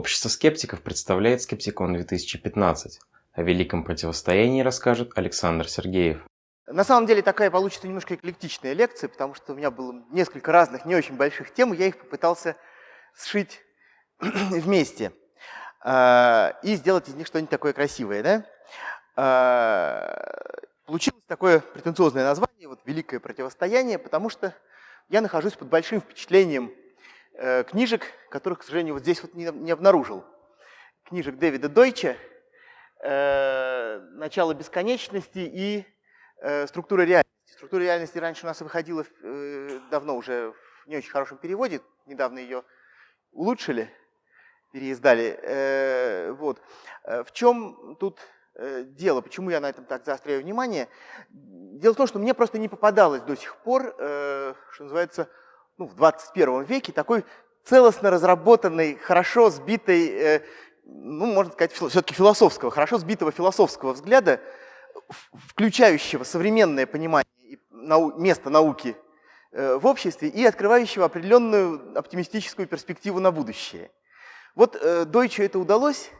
Общество скептиков представляет Скептикон 2015. О великом противостоянии расскажет Александр Сергеев. На самом деле такая получится немножко эклектичная лекция, потому что у меня было несколько разных не очень больших тем, и я их попытался сшить вместе а, и сделать из них что-нибудь такое красивое. Да? А, получилось такое претенциозное название, вот «Великое противостояние», потому что я нахожусь под большим впечатлением Э, книжек, которых, к сожалению, вот здесь вот не, не обнаружил. Книжек Дэвида Дойча э, «Начало бесконечности» и э, «Структура реальности». «Структура реальности» раньше у нас выходила давно уже в не очень хорошем переводе, недавно ее улучшили, переиздали. Вот. В чем тут дело, почему я на этом так заостряю внимание? Дело в том, что мне просто не попадалось до сих пор, что называется, ну, в 21 веке такой целостно разработанный, хорошо сбитый, э, ну, можно сказать, все-таки философского, хорошо сбитого философского взгляда, включающего современное понимание нау места науки э, в обществе и открывающего определенную оптимистическую перспективу на будущее. Вот э, Дойчу это удалось,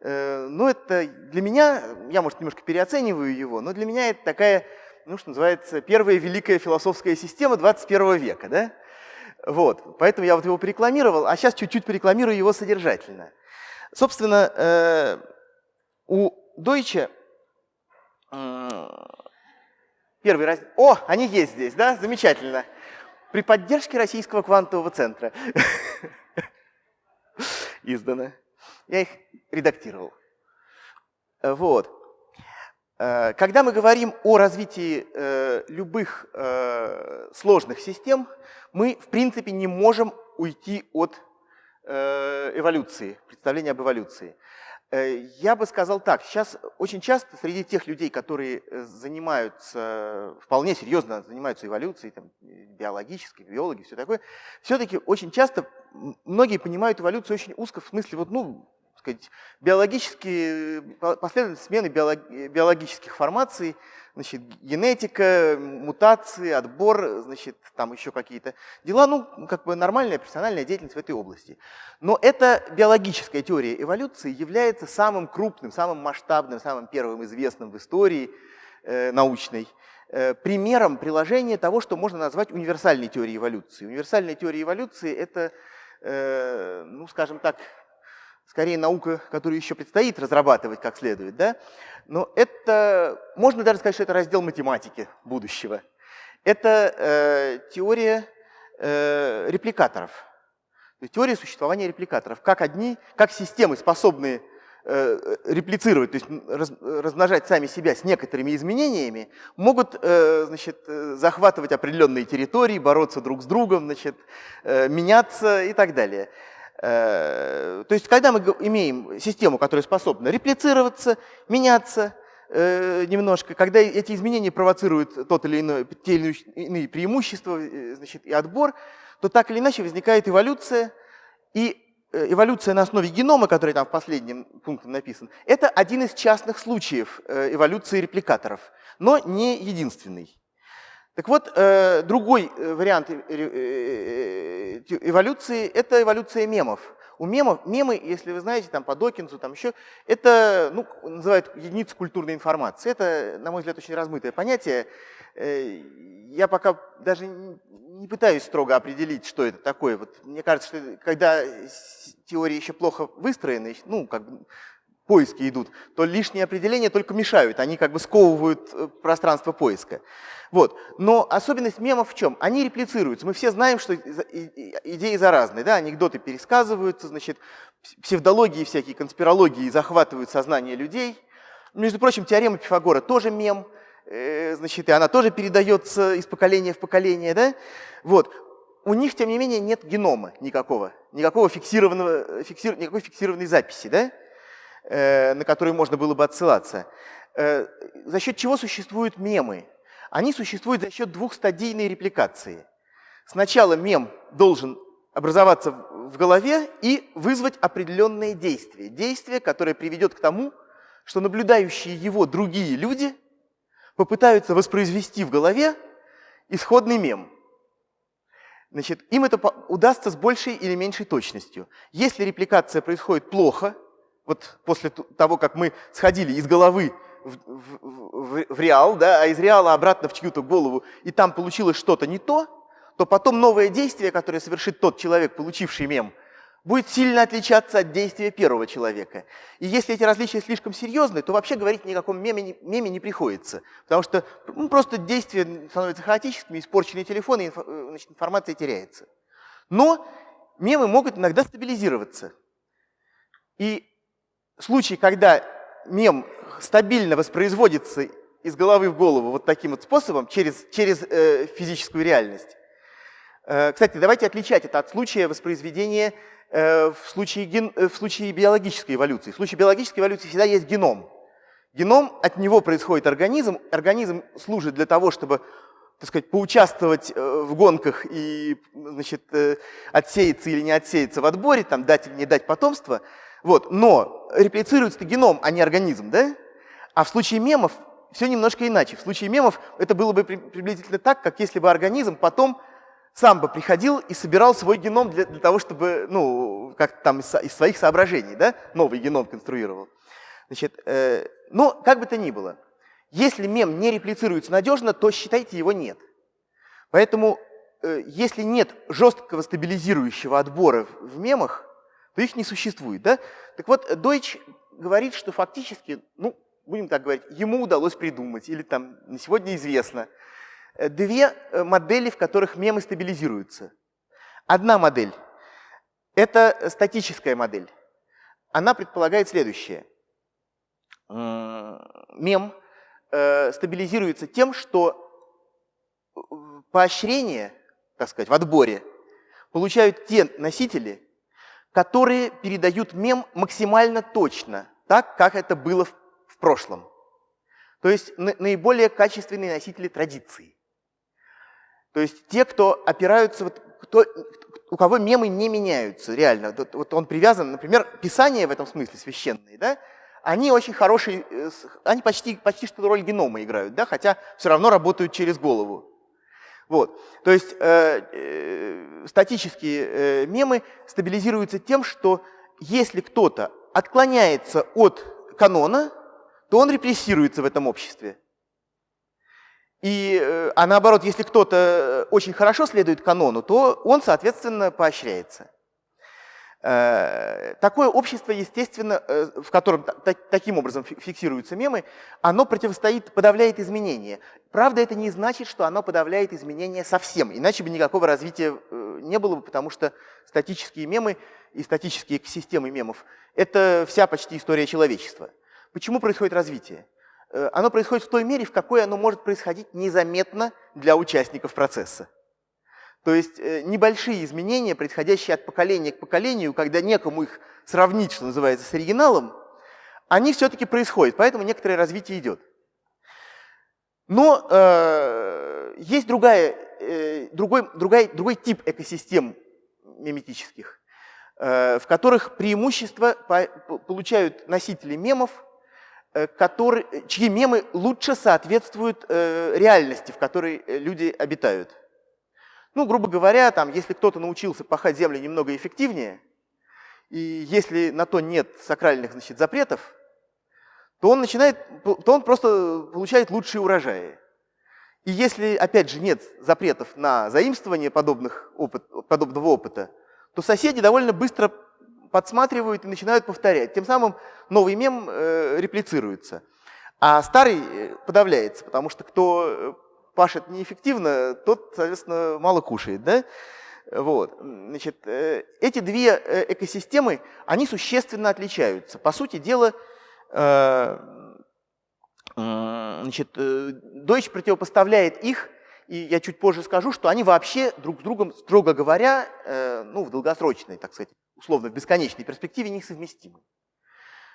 э, но это для меня, я, может, немножко переоцениваю его, но для меня это такая, ну, что называется, первая великая философская система 21 века, да? Вот, поэтому я вот его порекламировал, а сейчас чуть-чуть порекламирую его содержательно. Собственно, э, у Deutsche первый раз... О, они есть здесь, да? Замечательно. При поддержке Российского квантового центра. Издано. Я их редактировал. Вот. Э, когда мы говорим о развитии э, любых э, сложных систем, мы в принципе не можем уйти от эволюции, представления об эволюции. Я бы сказал так, сейчас очень часто среди тех людей, которые занимаются, вполне серьезно занимаются эволюцией, там, биологической, биологи, все такое, все-таки очень часто многие понимают эволюцию очень узко, в смысле, вот, ну, сказать, биологические, последовательность смены биологических формаций, значит, генетика, мутации, отбор, значит, там еще какие-то дела, ну, как бы нормальная профессиональная деятельность в этой области. Но эта биологическая теория эволюции является самым крупным, самым масштабным, самым первым известным в истории э, научной э, примером приложения того, что можно назвать универсальной теорией эволюции. Универсальная теория эволюции – это, э, ну, скажем так, скорее наука, которую еще предстоит разрабатывать как следует, да? но это, можно даже сказать, что это раздел математики будущего. Это э, теория э, репликаторов, то есть теория существования репликаторов, как одни, как системы, способные э, реплицировать, то есть раз, размножать сами себя с некоторыми изменениями, могут э, значит, э, захватывать определенные территории, бороться друг с другом, значит, меняться и так далее. Э, то есть, когда мы имеем систему, которая способна реплицироваться, меняться э, немножко, когда эти изменения провоцируют тот или иной, те или иные преимущества э, значит, и отбор, то так или иначе возникает эволюция, и эволюция на основе генома, который там в последнем пункте написан, это один из частных случаев эволюции репликаторов, но не единственный. Так вот, э, другой э, вариант э, эволюции – это эволюция мемов. У мемов, мемы, если вы знаете, там по Докинзу, там еще, это, ну, называют единицу культурной информации. Это, на мой взгляд, очень размытое понятие. Я пока даже не пытаюсь строго определить, что это такое. Вот мне кажется, что когда теории еще плохо выстроены, ну, как бы поиски идут, то лишние определения только мешают, они как бы сковывают э, пространство поиска. Вот. Но особенность мемов в чем? Они реплицируются. Мы все знаем, что идеи заразные, да? анекдоты пересказываются, значит, псевдологии всякие, конспирологии захватывают сознание людей. Между прочим, теорема Пифагора тоже мем, э, значит, и она тоже передается из поколения в поколение. Да? Вот. У них, тем не менее, нет генома никакого, никакого фиксированного, фиксир, никакой фиксированной записи. Да? Э, на которые можно было бы отсылаться. Э, за счет чего существуют мемы? Они существуют за счет двухстадийной репликации. Сначала мем должен образоваться в голове и вызвать определенные действия. Действие, которое приведет к тому, что наблюдающие его другие люди попытаются воспроизвести в голове исходный мем. значит, им это удастся с большей или меньшей точностью. Если репликация происходит плохо, вот после того, как мы сходили из головы в, в, в, в реал, да, а из реала обратно в чью-то голову, и там получилось что-то не то, то потом новое действие, которое совершит тот человек, получивший мем, будет сильно отличаться от действия первого человека. И если эти различия слишком серьезны, то вообще говорить ни о никаком меме, меме не приходится. Потому что ну, просто действие становится хаотическими, испорченные телефоны, инф, э, значит, информация теряется. Но мемы могут иногда стабилизироваться. И случай, когда мем стабильно воспроизводится из головы в голову вот таким вот способом, через, через э, физическую реальность. Э, кстати, давайте отличать это от случая воспроизведения Э, в случае, ген, э, в случае биологической эволюции. В случае биологической эволюции всегда есть геном. Геном, от него происходит организм. Организм служит для того, чтобы так сказать, поучаствовать э, в гонках и значит, отсеяться или не отсеяться в отборе, там, дать или не дать потомство. Вот. Но реплицируется геном, а не организм. Да? А в случае мемов все немножко иначе. В случае мемов это было бы приблизительно так, как если бы организм потом сам бы приходил и собирал свой геном для, для того, чтобы, ну, как там из, из своих соображений, да, новый геном конструировал. Значит, э, но как бы то ни было, если мем не реплицируется надежно, то считайте его нет. Поэтому, э, если нет жесткого стабилизирующего отбора в, в мемах, то их не существует. Да? Так вот, Deutsch говорит, что фактически, ну, будем так говорить, ему удалось придумать, или там на сегодня известно, Э, две э, модели, в которых мемы стабилизируются. Одна модель – это статическая модель. Она предполагает следующее. Мем э, стабилизируется тем, что поощрение, так сказать, в отборе получают те носители, которые передают мем максимально точно, так, как это было в прошлом. То есть наиболее качественные носители традиции. То есть те, кто опираются, вот, кто, у кого мемы не меняются, реально. Вот, вот он привязан, например, писание в этом смысле священные, да, они очень хорошие, э, они почти, почти что роль генома играют, да, хотя все равно работают через голову. Вот. То есть э, э, статические э, мемы стабилизируются тем, что если кто-то отклоняется от канона, то он репрессируется в этом обществе. И, э, а наоборот, если кто-то э, очень хорошо следует канону, то он, соответственно, поощряется. Э, такое общество, естественно, в котором таким образом фиксируются мемы, оно противостоит, подавляет изменения. Правда, это не значит, что оно подавляет изменения совсем, иначе бы никакого развития не было бы, потому что статические мемы и статические экосистемы мемов – это вся почти история человечества. Почему происходит развитие? Э, оно происходит в той мере, в какой оно может происходить незаметно для участников процесса. То есть э, небольшие изменения, происходящие от поколения к поколению, когда некому их сравнить, что называется, с оригиналом, они все-таки происходят, поэтому некоторое развитие идет. Но э, есть другая, э, другой, другой, другой тип экосистем миметических, э, в которых преимущество по, получают носители мемов – Э, который, чьи мемы лучше соответствуют э, реальности, в которой э, люди обитают. Ну, грубо говоря, там, если кто-то научился пахать землю немного эффективнее, и если на то нет сакральных значит, запретов, то он, начинает, то он просто получает лучшие урожаи. И если, опять же, нет запретов на заимствование подобных опыт, подобного опыта, то соседи довольно быстро подсматривают и начинают повторять. Тем самым новый мем э, реплицируется. А старый э, подавляется, потому что кто э, пашет неэффективно, тот, соответственно, мало кушает. Да? Вот. Значит, э, эти две э, экосистемы, они существенно отличаются. По сути дела, значит, Deutsch противопоставляет их и я чуть позже скажу, что они вообще друг с другом, строго говоря, э, ну, в долгосрочной, так сказать, условно, в бесконечной перспективе несовместимы.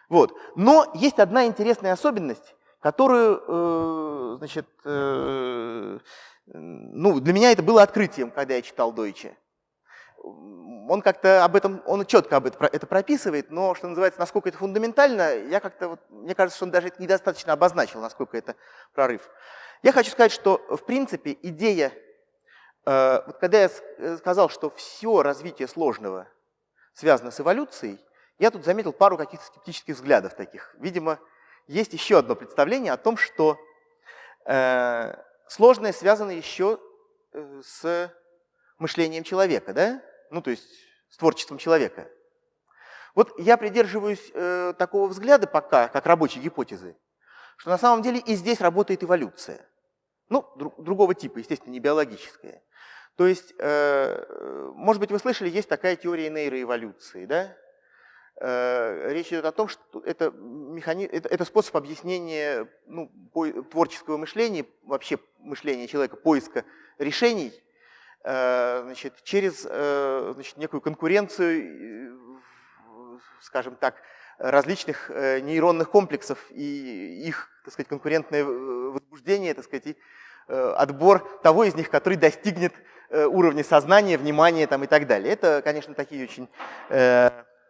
Вот. Но есть одна интересная особенность, которую, э, значит, э, ну, для меня это было открытием, когда я читал Дойче. Он как-то об этом, он четко об этом это прописывает, но, что называется, насколько это фундаментально, я как-то, вот, мне кажется, что он даже недостаточно обозначил, насколько это прорыв. Я хочу сказать, что в принципе идея Э, вот когда я э, сказал, что все развитие сложного связано с эволюцией, я тут заметил пару каких-то скептических взглядов таких. Видимо, есть еще одно представление о том, что э, сложное связано еще э, с мышлением человека, да? Ну, то есть с творчеством человека. Вот я придерживаюсь э, такого взгляда пока, как рабочей гипотезы, что на самом деле и здесь работает эволюция. Ну, друг, другого типа, естественно, не биологическая. То есть, э, может быть, вы слышали, есть такая теория нейроэволюции, да? Э, речь идет о том, что это, механи... это, это способ объяснения ну, по... творческого мышления, вообще мышления человека, поиска решений, значит, через э, значит, некую конкуренцию, скажем так, различных нейронных комплексов и их, так сказать, конкурентное возбуждение, так сказать, и отбор того из них, который достигнет уровня сознания, внимания там, и так далее. Это, конечно, такие очень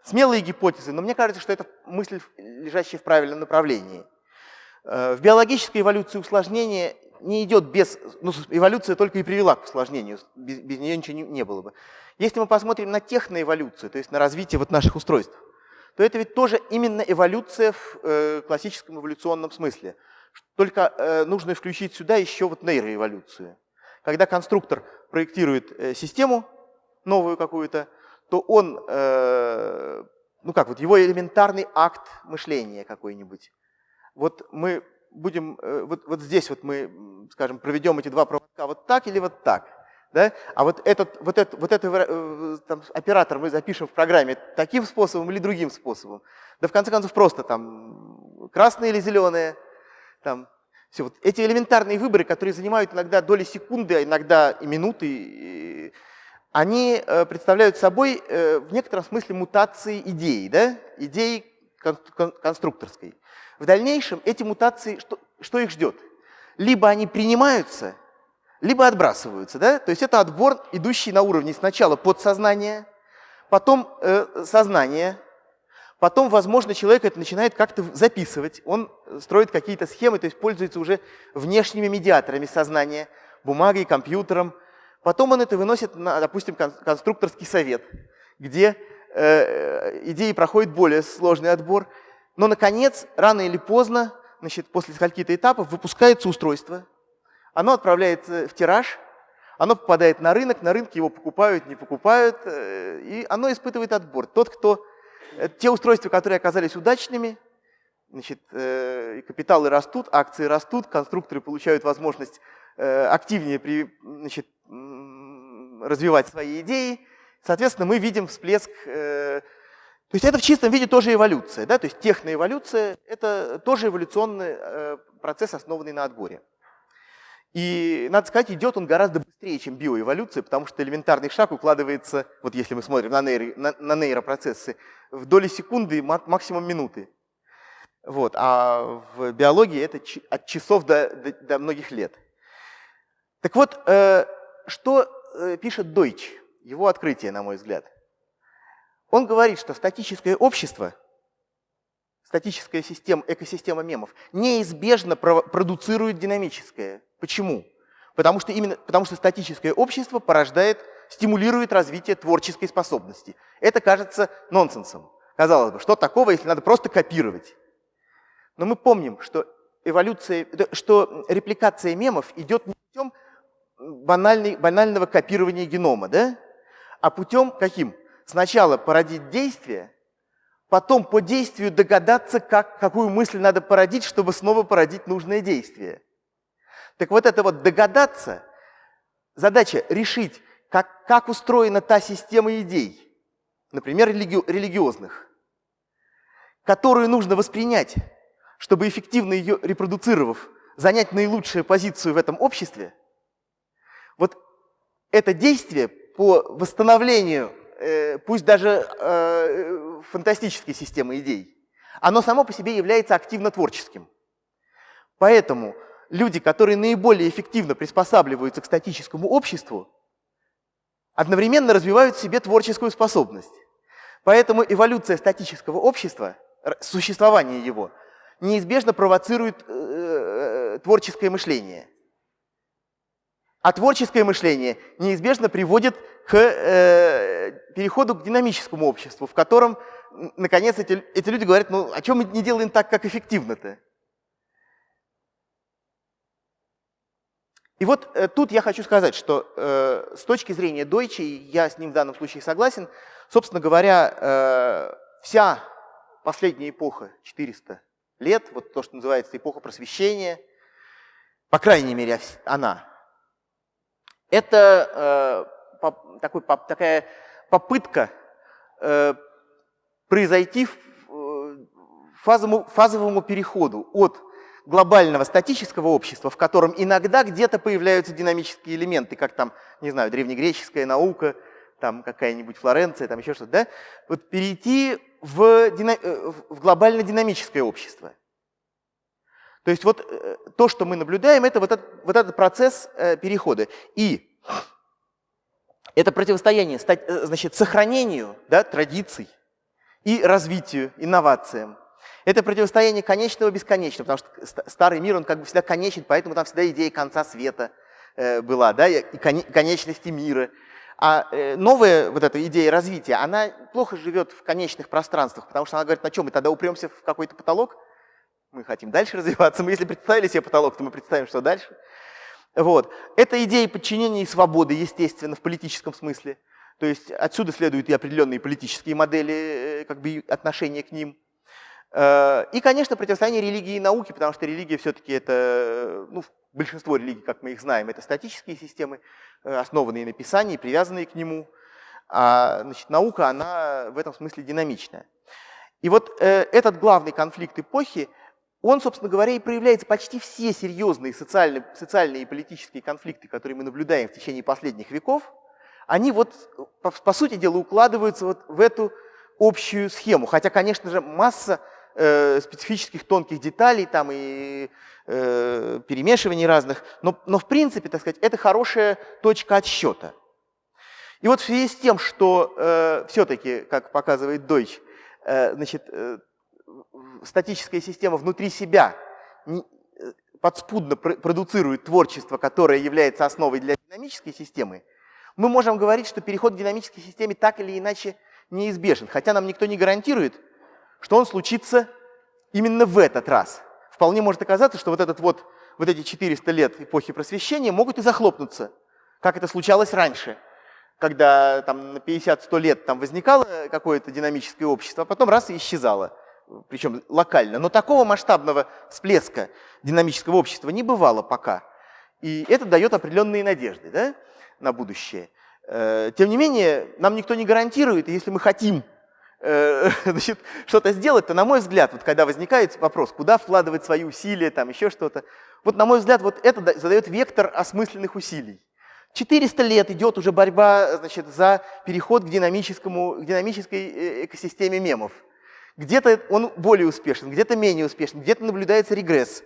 смелые гипотезы, но мне кажется, что это мысль, лежащая в правильном направлении. Э, в биологической эволюции усложнение не идет без... Ну, эволюция только и привела к усложнению, без, без нее ничего не, не было бы. Если мы посмотрим на техноэволюцию, то есть на развитие вот наших устройств, то это ведь тоже именно эволюция в э, классическом эволюционном смысле. Только э, нужно включить сюда еще вот нейроэволюцию. Когда конструктор проектирует э, систему новую какую-то, то он, э, ну как, вот его элементарный акт мышления какой-нибудь. Вот мы будем, э, вот, вот здесь вот мы, скажем, проведем эти два проводка вот так или вот так. Да? А вот этот, вот этот, вот этот э, там, оператор мы запишем в программе таким способом или другим способом. Да в конце концов просто там красное или зеленое. Там, все. Вот эти элементарные выборы, которые занимают иногда доли секунды, а иногда и минуты, они э, представляют собой э, в некотором смысле мутации идеи, да? идеи конструкторской. В дальнейшем эти мутации, что, что их ждет? Либо они принимаются, либо отбрасываются. Да? То есть это отбор, идущий на уровне сначала подсознания, потом э, сознание, потом, возможно, человек это начинает как-то записывать, он строит какие-то схемы, то есть пользуется уже внешними медиаторами сознания, бумагой, компьютером, Потом он это выносит на, допустим, конструкторский совет, где э, идеи проходят более сложный отбор. Но, наконец, рано или поздно, значит, после скольких-то этапов, выпускается устройство. Оно отправляется в тираж, оно попадает на рынок, на рынке его покупают, не покупают, э, и оно испытывает отбор. Тот, кто... Э, те устройства, которые оказались удачными, значит, э, капиталы растут, акции растут, конструкторы получают возможность активнее при, значит, развивать свои идеи. Соответственно, мы видим всплеск... То есть это в чистом виде тоже эволюция. Да? То есть техноэволюция – это тоже эволюционный э, процесс, основанный на отборе. И, надо сказать, идет он гораздо быстрее, чем биоэволюция, потому что элементарный шаг укладывается, вот если мы смотрим на, нейро, на, на нейропроцессы, в доли секунды, максимум минуты. Вот. А в биологии это от часов до, до, до многих лет. Так вот, э, что э, пишет Дойч, его открытие, на мой взгляд? Он говорит, что статическое общество, статическая система, экосистема мемов неизбежно продуцирует динамическое. Почему? Потому что, именно, потому что статическое общество порождает, стимулирует развитие творческой способности. Это кажется нонсенсом. Казалось бы, что такого, если надо просто копировать? Но мы помним, что эволюция, что репликация мемов идет не путем банальный, банального копирования генома, да? А путем каким? Сначала породить действие, потом по действию догадаться, как, какую мысль надо породить, чтобы снова породить нужное действие. Так вот это вот догадаться, задача решить, как, как устроена та система идей, например, религи, религиозных, которую нужно воспринять, чтобы эффективно ее репродуцировав, занять наилучшую позицию в этом обществе – вот это действие по восстановлению, пусть даже э, фантастической системы идей, оно само по себе является активно творческим. Поэтому люди, которые наиболее эффективно приспосабливаются к статическому обществу, одновременно развивают в себе творческую способность. Поэтому эволюция статического общества, существование его, неизбежно провоцирует э, творческое мышление. А творческое мышление неизбежно приводит к э, переходу к динамическому обществу, в котором, наконец, эти, эти люди говорят, ну, о чем мы не делаем так, как эффективно-то? И вот э, тут я хочу сказать, что э, с точки зрения Дойче, я с ним в данном случае согласен, собственно говоря, э, вся последняя эпоха, 400 лет, вот то, что называется эпоха просвещения, по крайней мере она, это э, такой, такая попытка э, произойти в, э, фазовому, фазовому переходу от глобального статического общества, в котором иногда где-то появляются динамические элементы, как там, не знаю, древнегреческая наука, там какая-нибудь Флоренция, там еще что-то, да? Вот перейти в, дина... Э, в глобально-динамическое общество. То есть вот э, то, что мы наблюдаем, это вот этот, вот этот процесс перехода. И это противостояние значит, сохранению да, традиций и развитию, инновациям. Это противостояние конечного бесконечного, потому что старый мир, он как бы всегда конечен, поэтому там всегда идея конца света э, была, да, и конечности мира. А э, новая вот эта идея развития, она плохо живет в конечных пространствах, потому что она говорит, на чем мы тогда упремся в какой-то потолок? Мы хотим дальше развиваться. Мы если представили себе потолок, то мы представим, что дальше. Вот. Это идея подчинения и свободы, естественно, в политическом смысле. То есть отсюда следуют и определенные политические модели, э, как бы отношения к ним. Э, и, конечно, противостояние религии и науки, потому что религия все-таки это, ну, большинство религий, как мы их знаем, это статические системы, э, основанные на Писании, привязанные к нему. А значит, наука, она в этом смысле динамичная. И вот этот главный конфликт эпохи, он, собственно говоря, и проявляется почти все серьезные социальные, социальные и политические конфликты, которые мы наблюдаем в течение последних веков, они вот, по, по сути дела, укладываются вот в эту общую схему. Хотя, конечно же, масса э, специфических тонких деталей там и э, перемешиваний разных, но, но в принципе, так сказать, это хорошая точка отсчета. И вот в связи с тем, что э, все-таки, как показывает Deutsch, э, значит, э, статическая система внутри себя э, подспудно пр продуцирует творчество, которое является основой для динамической системы, мы можем говорить, что переход к динамической системе так или иначе неизбежен, хотя нам никто не гарантирует, что он случится именно в этот раз. Вполне может оказаться, что вот, этот вот, вот эти 400 лет эпохи просвещения могут и захлопнуться, как это случалось раньше, когда там, на 50-100 лет там возникало какое-то динамическое общество, а потом раз и исчезало, причем локально. Но такого масштабного всплеска динамического общества не бывало пока. И это дает определенные надежды да, на будущее. Э, тем не менее, нам никто не гарантирует, и если мы хотим Э, что-то сделать, то, на мой взгляд, вот когда возникает вопрос, куда вкладывать свои усилия, там еще что-то, вот, на мой взгляд, вот это задает вектор осмысленных усилий. 400 лет идет уже борьба значит, за переход к, динамическому, к динамической э, экосистеме мемов. Где-то он более успешен, где-то менее успешен, где-то наблюдается регресс.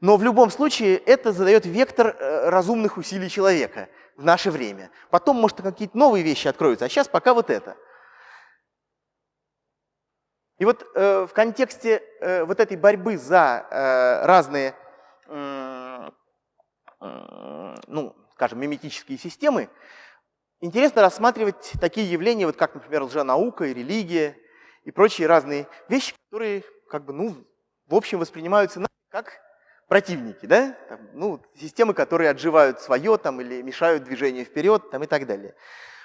Но в любом случае это задает вектор э, разумных усилий человека в наше время. Потом, может, какие-то новые вещи откроются, а сейчас пока вот это. И вот э, в контексте э, вот этой борьбы за э, разные, э, ну, скажем, миметические системы, интересно рассматривать такие явления, вот как, например, лженаука и религия и прочие разные вещи, которые, как бы, ну, в общем, воспринимаются как противники, да? Там, ну, системы, которые отживают свое там, или мешают движению вперед там, и так далее.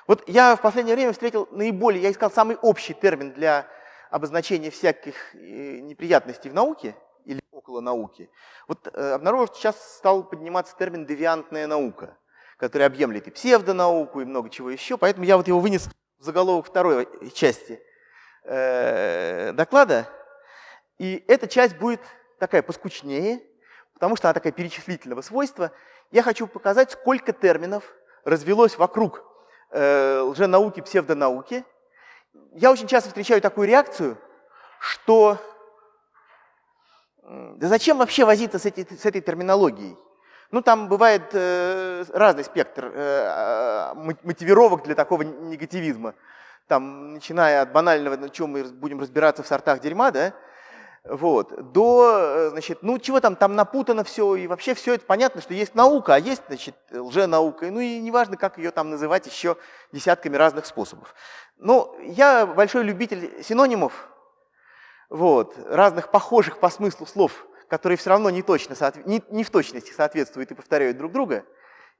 Вот я в последнее время встретил наиболее, я искал самый общий термин для обозначение всяких э, неприятностей в науке или около науки, вот э, обнаружил, что сейчас стал подниматься термин «девиантная наука», который объемлет и псевдонауку, и много чего еще. Поэтому я вот его вынес в заголовок второй части э, доклада. И эта часть будет такая поскучнее, потому что она такая перечислительного свойства. Я хочу показать, сколько терминов развелось вокруг лженауки, псевдонауки, я очень часто встречаю такую реакцию, что да зачем вообще возиться с, этой, с этой терминологией? Ну, там бывает э, разный спектр э, а, мотивировок для такого негативизма. Там, начиная от банального, на чем мы будем разбираться в сортах дерьма, да, вот, до, значит, ну чего там, там напутано все, и вообще все это понятно, что есть наука, а есть, значит, лженаука, ну и неважно, как ее там называть еще десятками разных способов. Но я большой любитель синонимов, вот, разных похожих по смыслу слов, которые все равно не, точно, не, не в точности соответствуют и повторяют друг друга,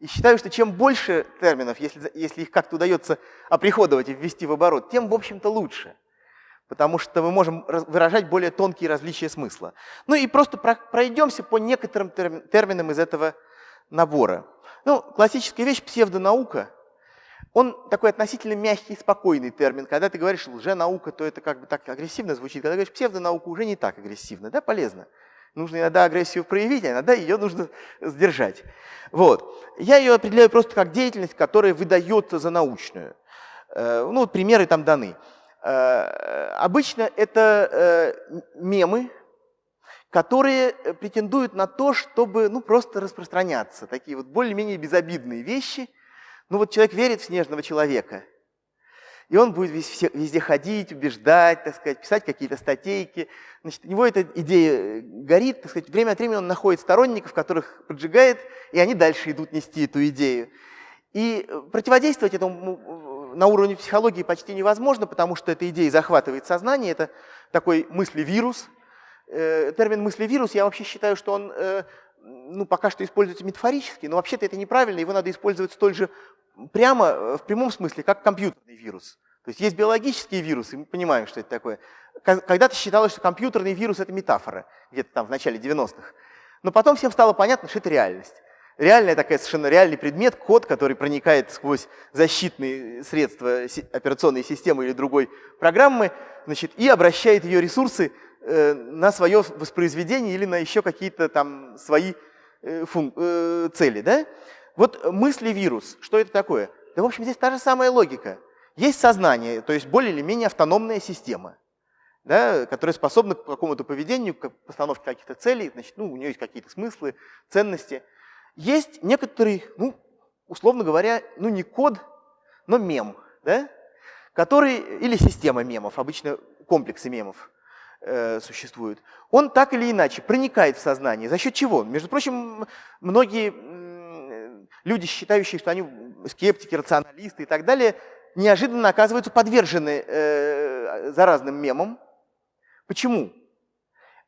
и считаю, что чем больше терминов, если, если их как-то удается оприходовать и ввести в оборот, тем, в общем-то, лучше потому что мы можем выражать более тонкие различия смысла. Ну и просто пройдемся по некоторым терминам из этого набора. Ну, классическая вещь – псевдонаука. Он такой относительно мягкий, спокойный термин. Когда ты говоришь лженаука, то это как бы так агрессивно звучит. Когда говоришь псевдонаука, уже не так агрессивно, да, полезно. Нужно иногда агрессию проявить, а иногда ее нужно сдержать. Вот. Я ее определяю просто как деятельность, которая выдается за научную. Э, ну, вот примеры там даны. Э, обычно это э, мемы, которые претендуют на то, чтобы ну, просто распространяться. Такие вот более-менее безобидные вещи. Ну вот человек верит в снежного человека, и он будет везде, везде ходить, убеждать, так сказать, писать какие-то статейки. Значит, у него эта идея горит, так сказать, время от времени он находит сторонников, которых поджигает, и они дальше идут нести эту идею. И противодействовать этому на уровне психологии почти невозможно, потому что эта идея захватывает сознание, это такой мысли-вирус. Э, термин мысли-вирус, я вообще считаю, что он э, ну, пока что используется метафорически, но вообще-то это неправильно, его надо использовать столь же прямо, э, в прямом смысле, как компьютерный вирус. То есть есть биологические вирусы, мы понимаем, что это такое. Когда-то считалось, что компьютерный вирус – это метафора, где-то там в начале 90-х. Но потом всем стало понятно, что это реальность реальная такая совершенно реальный предмет, код, который проникает сквозь защитные средства операционной системы или другой программы, значит, и обращает ее ресурсы на свое воспроизведение или на еще какие-то там свои э, э, цели. Да? Вот мысли-вирус, что это такое? Да, в общем, здесь та же самая логика. Есть сознание, то есть более или менее автономная система, да, которая способна к какому-то поведению, к постановке каких-то целей, значит, ну, у нее есть какие-то смыслы, ценности – есть некоторый, ну, условно говоря, ну не код, но мем, да? который, или система мемов, обычно комплексы мемов э, существуют. Он так или иначе проникает в сознание. За счет чего? Между прочим, многие люди, считающие, что они скептики, рационалисты и так далее, неожиданно оказываются подвержены э, заразным мемам. Почему?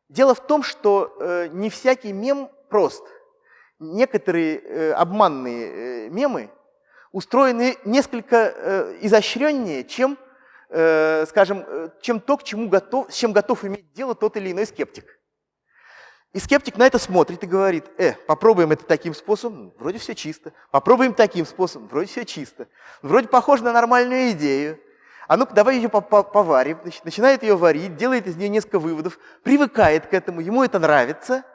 Дело в том, что э, не всякий мем прост – некоторые э, обманные э, мемы устроены несколько э, изощреннее, чем, э, скажем, э, чем то, к чему готов, с чем готов иметь дело тот или иной скептик. И скептик на это смотрит и говорит, э, попробуем это таким способом, вроде все чисто. Попробуем таким способом, вроде все чисто. Вроде похоже на нормальную идею. А ну-ка, давай ее поварим. Начинает ее варить, делает из нее несколько выводов, привыкает к этому, ему это нравится –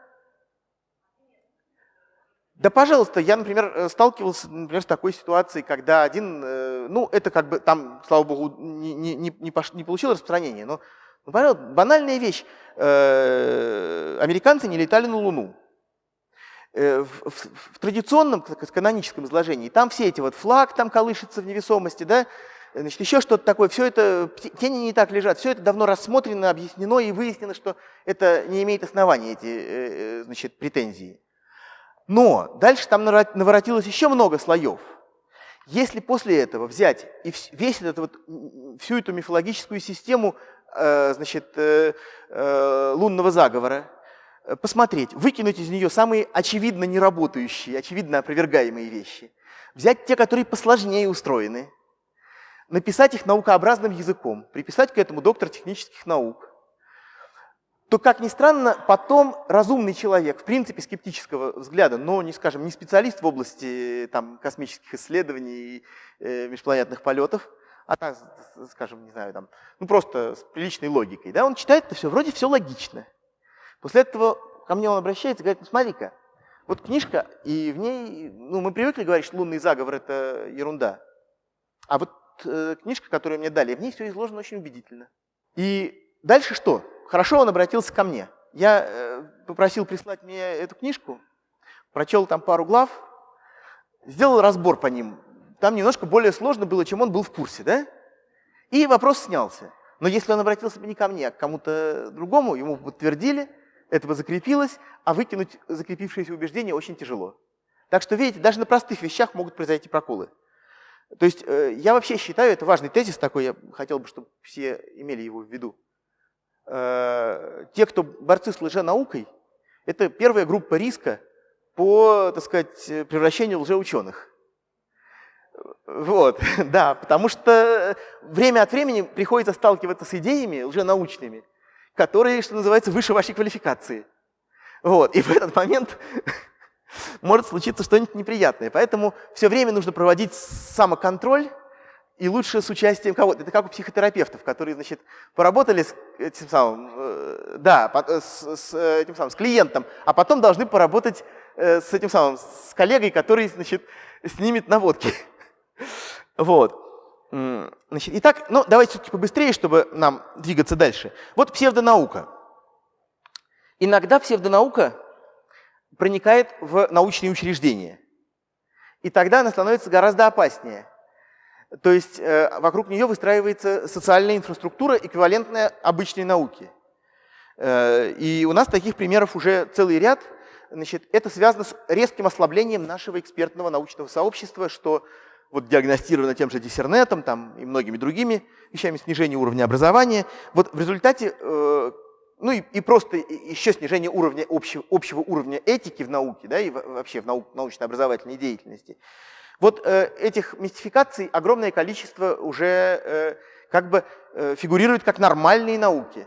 да, пожалуйста, я, например, э, сталкивался, например, с такой ситуацией, когда один, э, ну, это как бы там, слава богу, не, не, не, пош, не получило распространения, но, ну, пожалуйста, банальная вещь. Э, американцы не летали на Луну. В, в, в традиционном, каноническом изложении, там все эти вот флаг там колышется в невесомости, да, значит, еще что-то такое, все это, тени не так лежат, все это давно рассмотрено, объяснено и выяснено, что это не имеет основания, эти значит, претензии. Но дальше там наворотилось еще много слоев. Если после этого взять и весь этот вот, всю эту мифологическую систему э, значит, э, э, лунного заговора, посмотреть, выкинуть из нее самые очевидно неработающие, очевидно опровергаемые вещи, взять те, которые посложнее устроены, написать их наукообразным языком, приписать к этому доктор технических наук, то, как ни странно, потом разумный человек, в принципе, скептического взгляда, но, не скажем, не специалист в области там, космических исследований и э, межпланетных полетов, а так, скажем, не знаю, там, ну просто с приличной логикой, да, он читает это все, вроде все логично. После этого ко мне он обращается и говорит, ну смотри-ка, вот книжка, и в ней, ну мы привыкли говорить, что лунный заговор это ерунда, а вот э, книжка, которую мне дали, в ней все изложено очень убедительно. И дальше что? Хорошо он обратился ко мне. Я э, попросил прислать мне эту книжку, прочел там пару глав, сделал разбор по ним. Там немножко более сложно было, чем он был в курсе, да? И вопрос снялся. Но если он обратился бы не ко мне, а к кому-то другому, ему подтвердили, это бы закрепилось, а выкинуть закрепившееся убеждение очень тяжело. Так что, видите, даже на простых вещах могут произойти проколы. То есть э, я вообще считаю, это важный тезис такой, я хотел бы, чтобы все имели его в виду. Э, те, кто борцы с лженаукой, это первая группа риска по, так сказать, превращению лжеученых. Вот, да, потому что время от времени приходится сталкиваться с идеями лженаучными, которые, что называется, выше вашей квалификации. Вот, и в этот момент может случиться что-нибудь неприятное. Поэтому все время нужно проводить самоконтроль, и лучше с участием кого-то. Это как у психотерапевтов, которые, значит, поработали с этим самым, э, да, с, с, этим самым, с клиентом, а потом должны поработать э, с этим самым, с коллегой, который, значит, снимет наводки. Вот. Значит, итак, ну, давайте все-таки побыстрее, чтобы нам двигаться дальше. Вот псевдонаука. Иногда псевдонаука проникает в научные учреждения. И тогда она становится гораздо опаснее. То есть э, вокруг нее выстраивается социальная инфраструктура, эквивалентная обычной науке. Э, и у нас таких примеров уже целый ряд. Значит, это связано с резким ослаблением нашего экспертного научного сообщества, что вот диагностировано тем же диссернетом там, и многими другими вещами, снижение уровня образования. Вот в результате, э, ну и, и просто еще снижение уровня, общего, общего уровня этики в науке, да, и вообще в наук, научно-образовательной деятельности. Вот э, этих мистификаций огромное количество уже э, как бы э, фигурирует как нормальные науки.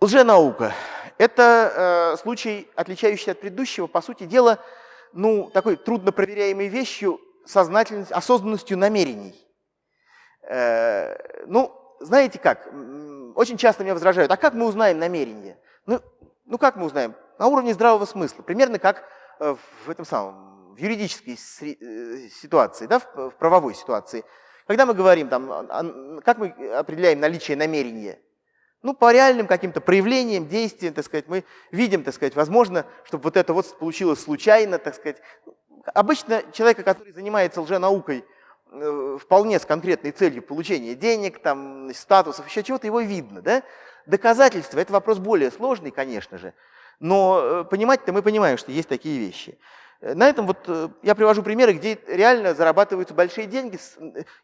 Лженаука – это э, случай, отличающийся от предыдущего, по сути дела, ну, такой трудно проверяемой вещью сознательностью, осознанностью намерений. Э, ну, знаете как, очень часто меня возражают, а как мы узнаем намерение? Ну, ну как мы узнаем? На уровне здравого смысла, примерно как в этом самом, в юридической э, ситуации, да, в, правовой ситуации. Когда мы говорим, там, как мы определяем наличие намерения? Ну, по реальным каким-то проявлениям, действиям, так сказать, мы видим, так сказать, возможно, чтобы вот это вот получилось случайно, так сказать. Обычно человека, который занимается лженаукой, э, вполне с конкретной целью получения денег, там, статусов, еще чего-то, его видно. Да? Доказательства – это вопрос более сложный, конечно же, но э, понимать-то мы понимаем, что есть такие вещи. Э, на этом вот я привожу примеры, где реально зарабатываются большие деньги,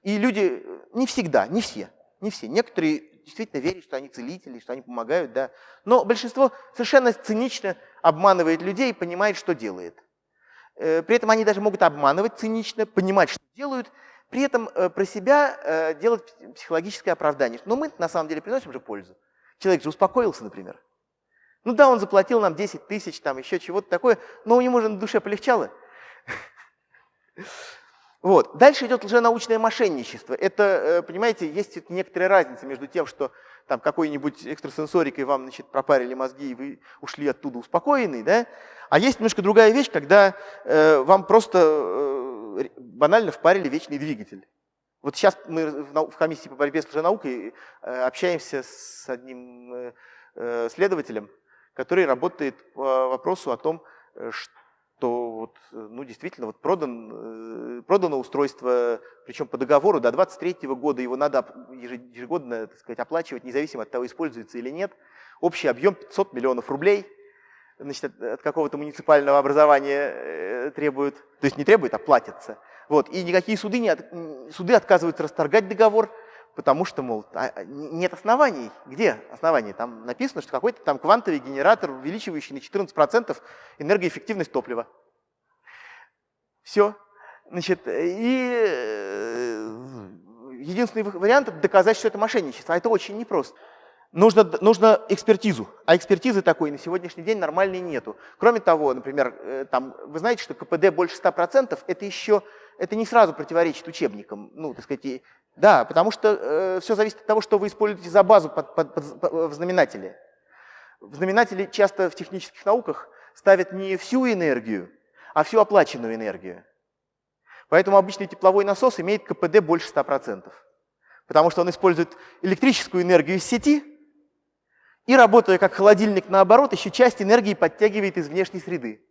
и люди не всегда, не все, не все. Некоторые действительно верят, что они целители, что они помогают, да. Но большинство совершенно цинично обманывает людей и понимает, что делает. Э, при этом они даже могут обманывать цинично, понимать, что делают, при этом э, про себя э, делать психологическое оправдание. Но мы на самом деле приносим же пользу. Человек же успокоился, например. Ну да, он заплатил нам 10 тысяч, там еще чего-то такое, но у него же на душе полегчало. Вот. Дальше идет лженаучное мошенничество. Это, э, понимаете, есть некоторая разница между тем, что там какой-нибудь экстрасенсорикой вам значит, пропарили мозги, и вы ушли оттуда успокоенный, да? А есть немножко другая вещь, когда э, вам просто э, банально впарили вечный двигатель. Вот сейчас мы в комиссии по борьбе с лженаукой э, общаемся с одним э, следователем, который работает по вопросу о том, что то вот, э, ну, действительно вот продан, э, продано устройство, причем по договору до 23 года его надо ежегодно сказать, оплачивать, независимо от того, используется или нет. Общий объем 500 миллионов рублей значит, от, от какого-то муниципального образования э, требуют, то есть не требуют, а платятся. Вот. И никакие суды, не от, суды отказываются расторгать договор, потому что, мол, а, а, нет оснований. Где основания? Там написано, что какой-то там квантовый генератор, увеличивающий на 14% энергоэффективность топлива. Все. Значит, и э, единственный вариант – доказать, что это мошенничество. А это очень непросто. Нужно, нужно экспертизу, а экспертизы такой на сегодняшний день нормальной нету. Кроме того, например, э, там, вы знаете, что КПД больше 100%, это еще это не сразу противоречит учебникам. Ну, так сказать, да, потому что э, все зависит от того, что вы используете за базу под, под, под, под, в знаменателе. В знаменателе часто в технических науках ставят не всю энергию, а всю оплаченную энергию. Поэтому обычный тепловой насос имеет КПД больше 100%. Потому что он использует электрическую энергию из сети и, работая как холодильник наоборот, еще часть энергии подтягивает из внешней среды.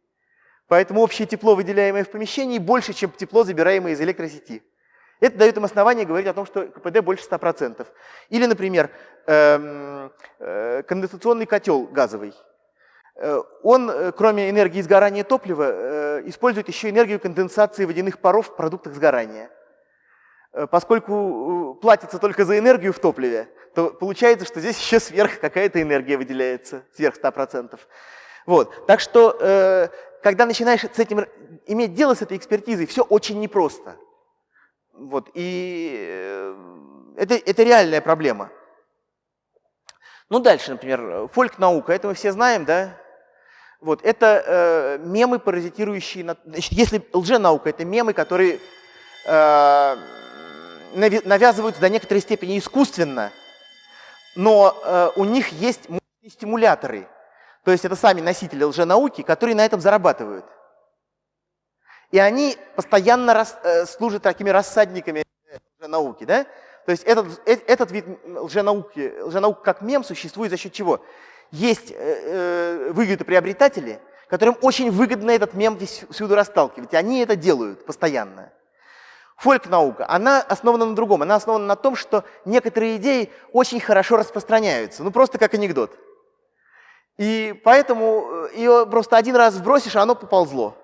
Поэтому общее тепло, выделяемое в помещении, больше, чем тепло, забираемое из электросети. Это дает им основание говорить о том, что КПД больше 100%. Или, например, эм, э, конденсационный котел газовый. Э, он, э, кроме энергии сгорания топлива, использует еще энергию конденсации водяных паров в продуктах сгорания. Поскольку платится только за энергию в топливе, то получается, что здесь еще сверх какая-то энергия выделяется, сверх 100%. Вот. Так что, когда начинаешь с этим иметь дело с этой экспертизой, все очень непросто. Вот, и э, это, это реальная проблема. Ну, дальше, например, фольк-наука, это мы все знаем, да? Вот, это э, мемы, паразитирующие на... Значит, если лженаука, это мемы, которые э, навязываются до некоторой степени искусственно, но э, у них есть стимуляторы. То есть это сами носители лженауки, которые на этом зарабатывают. И они постоянно рас, э, служат такими рассадниками лженауки. Да? То есть этот, э, этот вид лженауки, лженаук как мем существует за счет чего? Есть э, э, выгодоприобретатели, которым очень выгодно этот мем всюду расталкивать. И они это делают постоянно. Фольк-наука, она основана на другом. Она основана на том, что некоторые идеи очень хорошо распространяются. Ну, просто как анекдот. И поэтому э, ее просто один раз вбросишь, а оно поползло.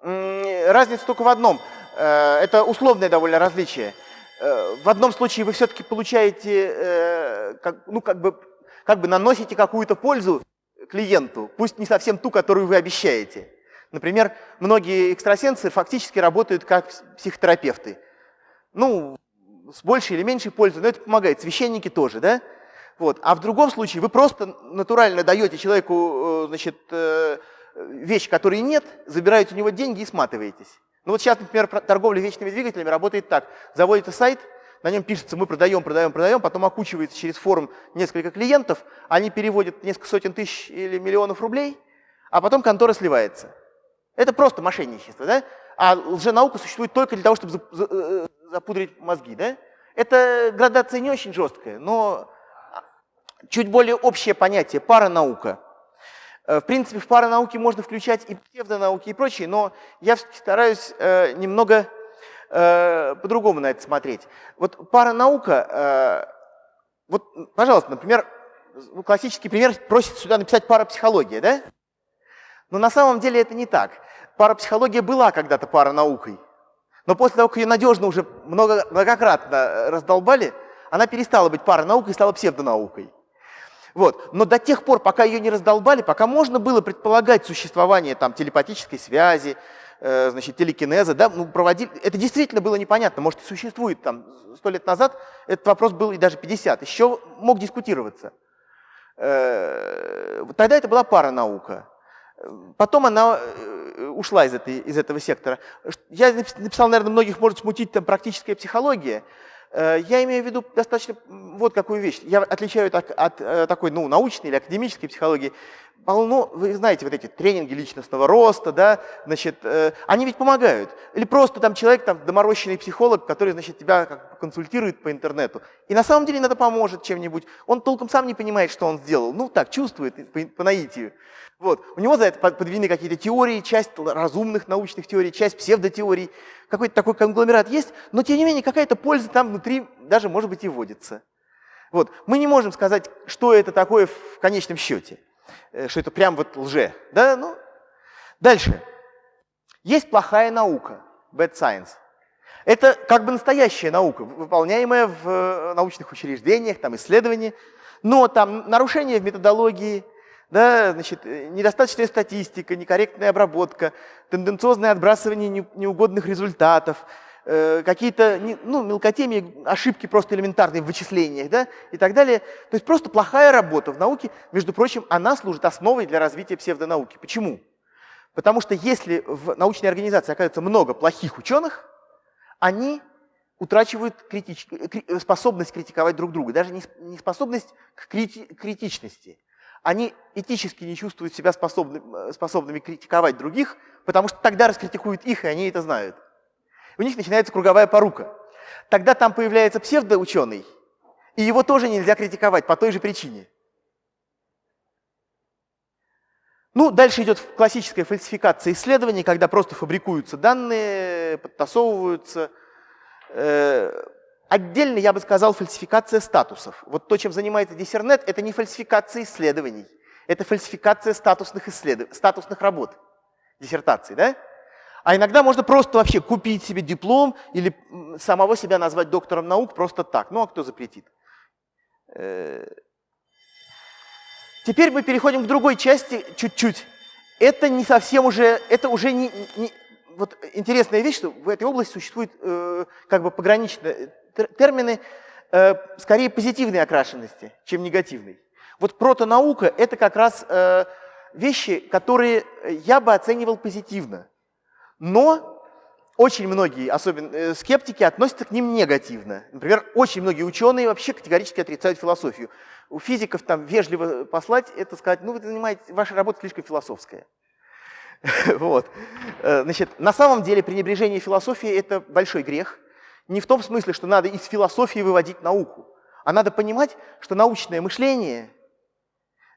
Разница только в одном. Э, это условное довольно различие. Э, в одном случае вы все-таки получаете, э, ну, как бы, как бы наносите какую-то пользу клиенту, пусть не совсем ту, которую вы обещаете. Например, многие экстрасенсы фактически работают как психотерапевты. Ну, с большей или меньшей пользой, но это помогает. Священники тоже, да? Вот. А в другом случае вы просто натурально даете человеку, значит, вещь, которой нет, забираете у него деньги и сматываетесь. Ну вот сейчас, например, торговля вечными двигателями работает так. Заводится сайт, на нем пишется «мы продаем, продаем, продаем», потом окучивается через форум несколько клиентов, они переводят несколько сотен тысяч или миллионов рублей, а потом контора сливается. Это просто мошенничество, да? А лженаука существует только для того, чтобы э, запудрить мозги, да? Это градация не очень жесткая, но чуть более общее понятие – паранаука – в принципе, в паранауке можно включать и псевдонауки и прочее, но я стараюсь э, немного э, по-другому на это смотреть. Вот паранаука, вот, пожалуйста, например, ну, классический пример просит сюда написать парапсихология, да? Но на самом деле это не так. Парапсихология была когда-то паранаукой, но после того, как ее надежно уже много, многократно раздолбали, она перестала быть паранаукой и стала псевдонаукой. Вот. Но до тех пор, пока ее не раздолбали, пока можно было предполагать существование там, телепатической связи, э, значит, телекинеза, да, ну, проводили, это действительно было непонятно, может, и существует там сто лет назад, этот вопрос был и даже 50, еще мог дискутироваться. Э, тогда это была пара наука. Потом она э, ушла из, этой, из этого сектора. Я написал, наверное, многих может смутить там практическая психология. Э, я имею в виду достаточно вот какую вещь. Я отличаю от, от э, такой ну, научной или академической психологии. Полно, вы знаете, вот эти тренинги личностного роста, да, значит, э, они ведь помогают. Или просто там человек, там, доморощенный психолог, который, значит, тебя как консультирует по интернету. И на самом деле надо поможет чем-нибудь. Он толком сам не понимает, что он сделал. Ну, так, чувствует по, по наитию. Вот. У него за это подведены какие-то теории, часть разумных научных теорий, часть псевдотеорий. Какой-то такой конгломерат есть, но тем не менее какая-то польза там внутри даже может быть и вводится. Вот. Мы не можем сказать, что это такое в конечном счете, э, что это прям вот лже. Да? Ну. Дальше. Есть плохая наука, bad science. Это как бы настоящая наука, выполняемая в э, научных учреждениях, там исследования, но там нарушения в методологии, да, значит, э, недостаточная статистика, некорректная обработка, тенденциозное отбрасывание неугодных результатов, э, какие-то ну, мелкотемии, ошибки просто элементарные в вычислениях да, и так далее. То есть просто плохая работа в науке, между прочим, она служит основой для развития псевдонауки. Почему? Потому что если в научной организации оказывается много плохих ученых, они утрачивают критич... способность критиковать друг друга, даже не способность к крити... критичности они этически не чувствуют себя способны, способными критиковать других, потому что тогда раскритикуют их, и они это знают. У них начинается круговая порука. Тогда там появляется псевдоученый, и его тоже нельзя критиковать по той же причине. Ну, дальше идет классическая фальсификация исследований, когда просто фабрикуются данные, подтасовываются. Э, отдельно я бы сказал фальсификация статусов. Вот то, чем занимается диссернет, это не фальсификация исследований, это фальсификация статусных, исследов... статусных работ, диссертаций. Да? А иногда можно просто вообще купить себе диплом или самого себя назвать доктором наук просто так. Ну а кто запретит? Э, теперь мы переходим к другой части чуть-чуть. Это не совсем уже, это уже не, не, вот интересная вещь, что в этой области существуют э, как бы пограничные термины, э, скорее позитивной окрашенности, чем негативной. Вот протонаука – это как раз э, вещи, которые я бы оценивал позитивно. Но очень многие, особенно э, скептики, относятся к ним негативно. Например, очень многие ученые вообще категорически отрицают философию. У физиков там вежливо послать, это сказать, ну вы занимаете, ваша работа слишком философская. Вот. Э, значит, на самом деле пренебрежение философии – это большой грех. Не в том смысле, что надо из философии выводить науку, а надо понимать, что научное мышление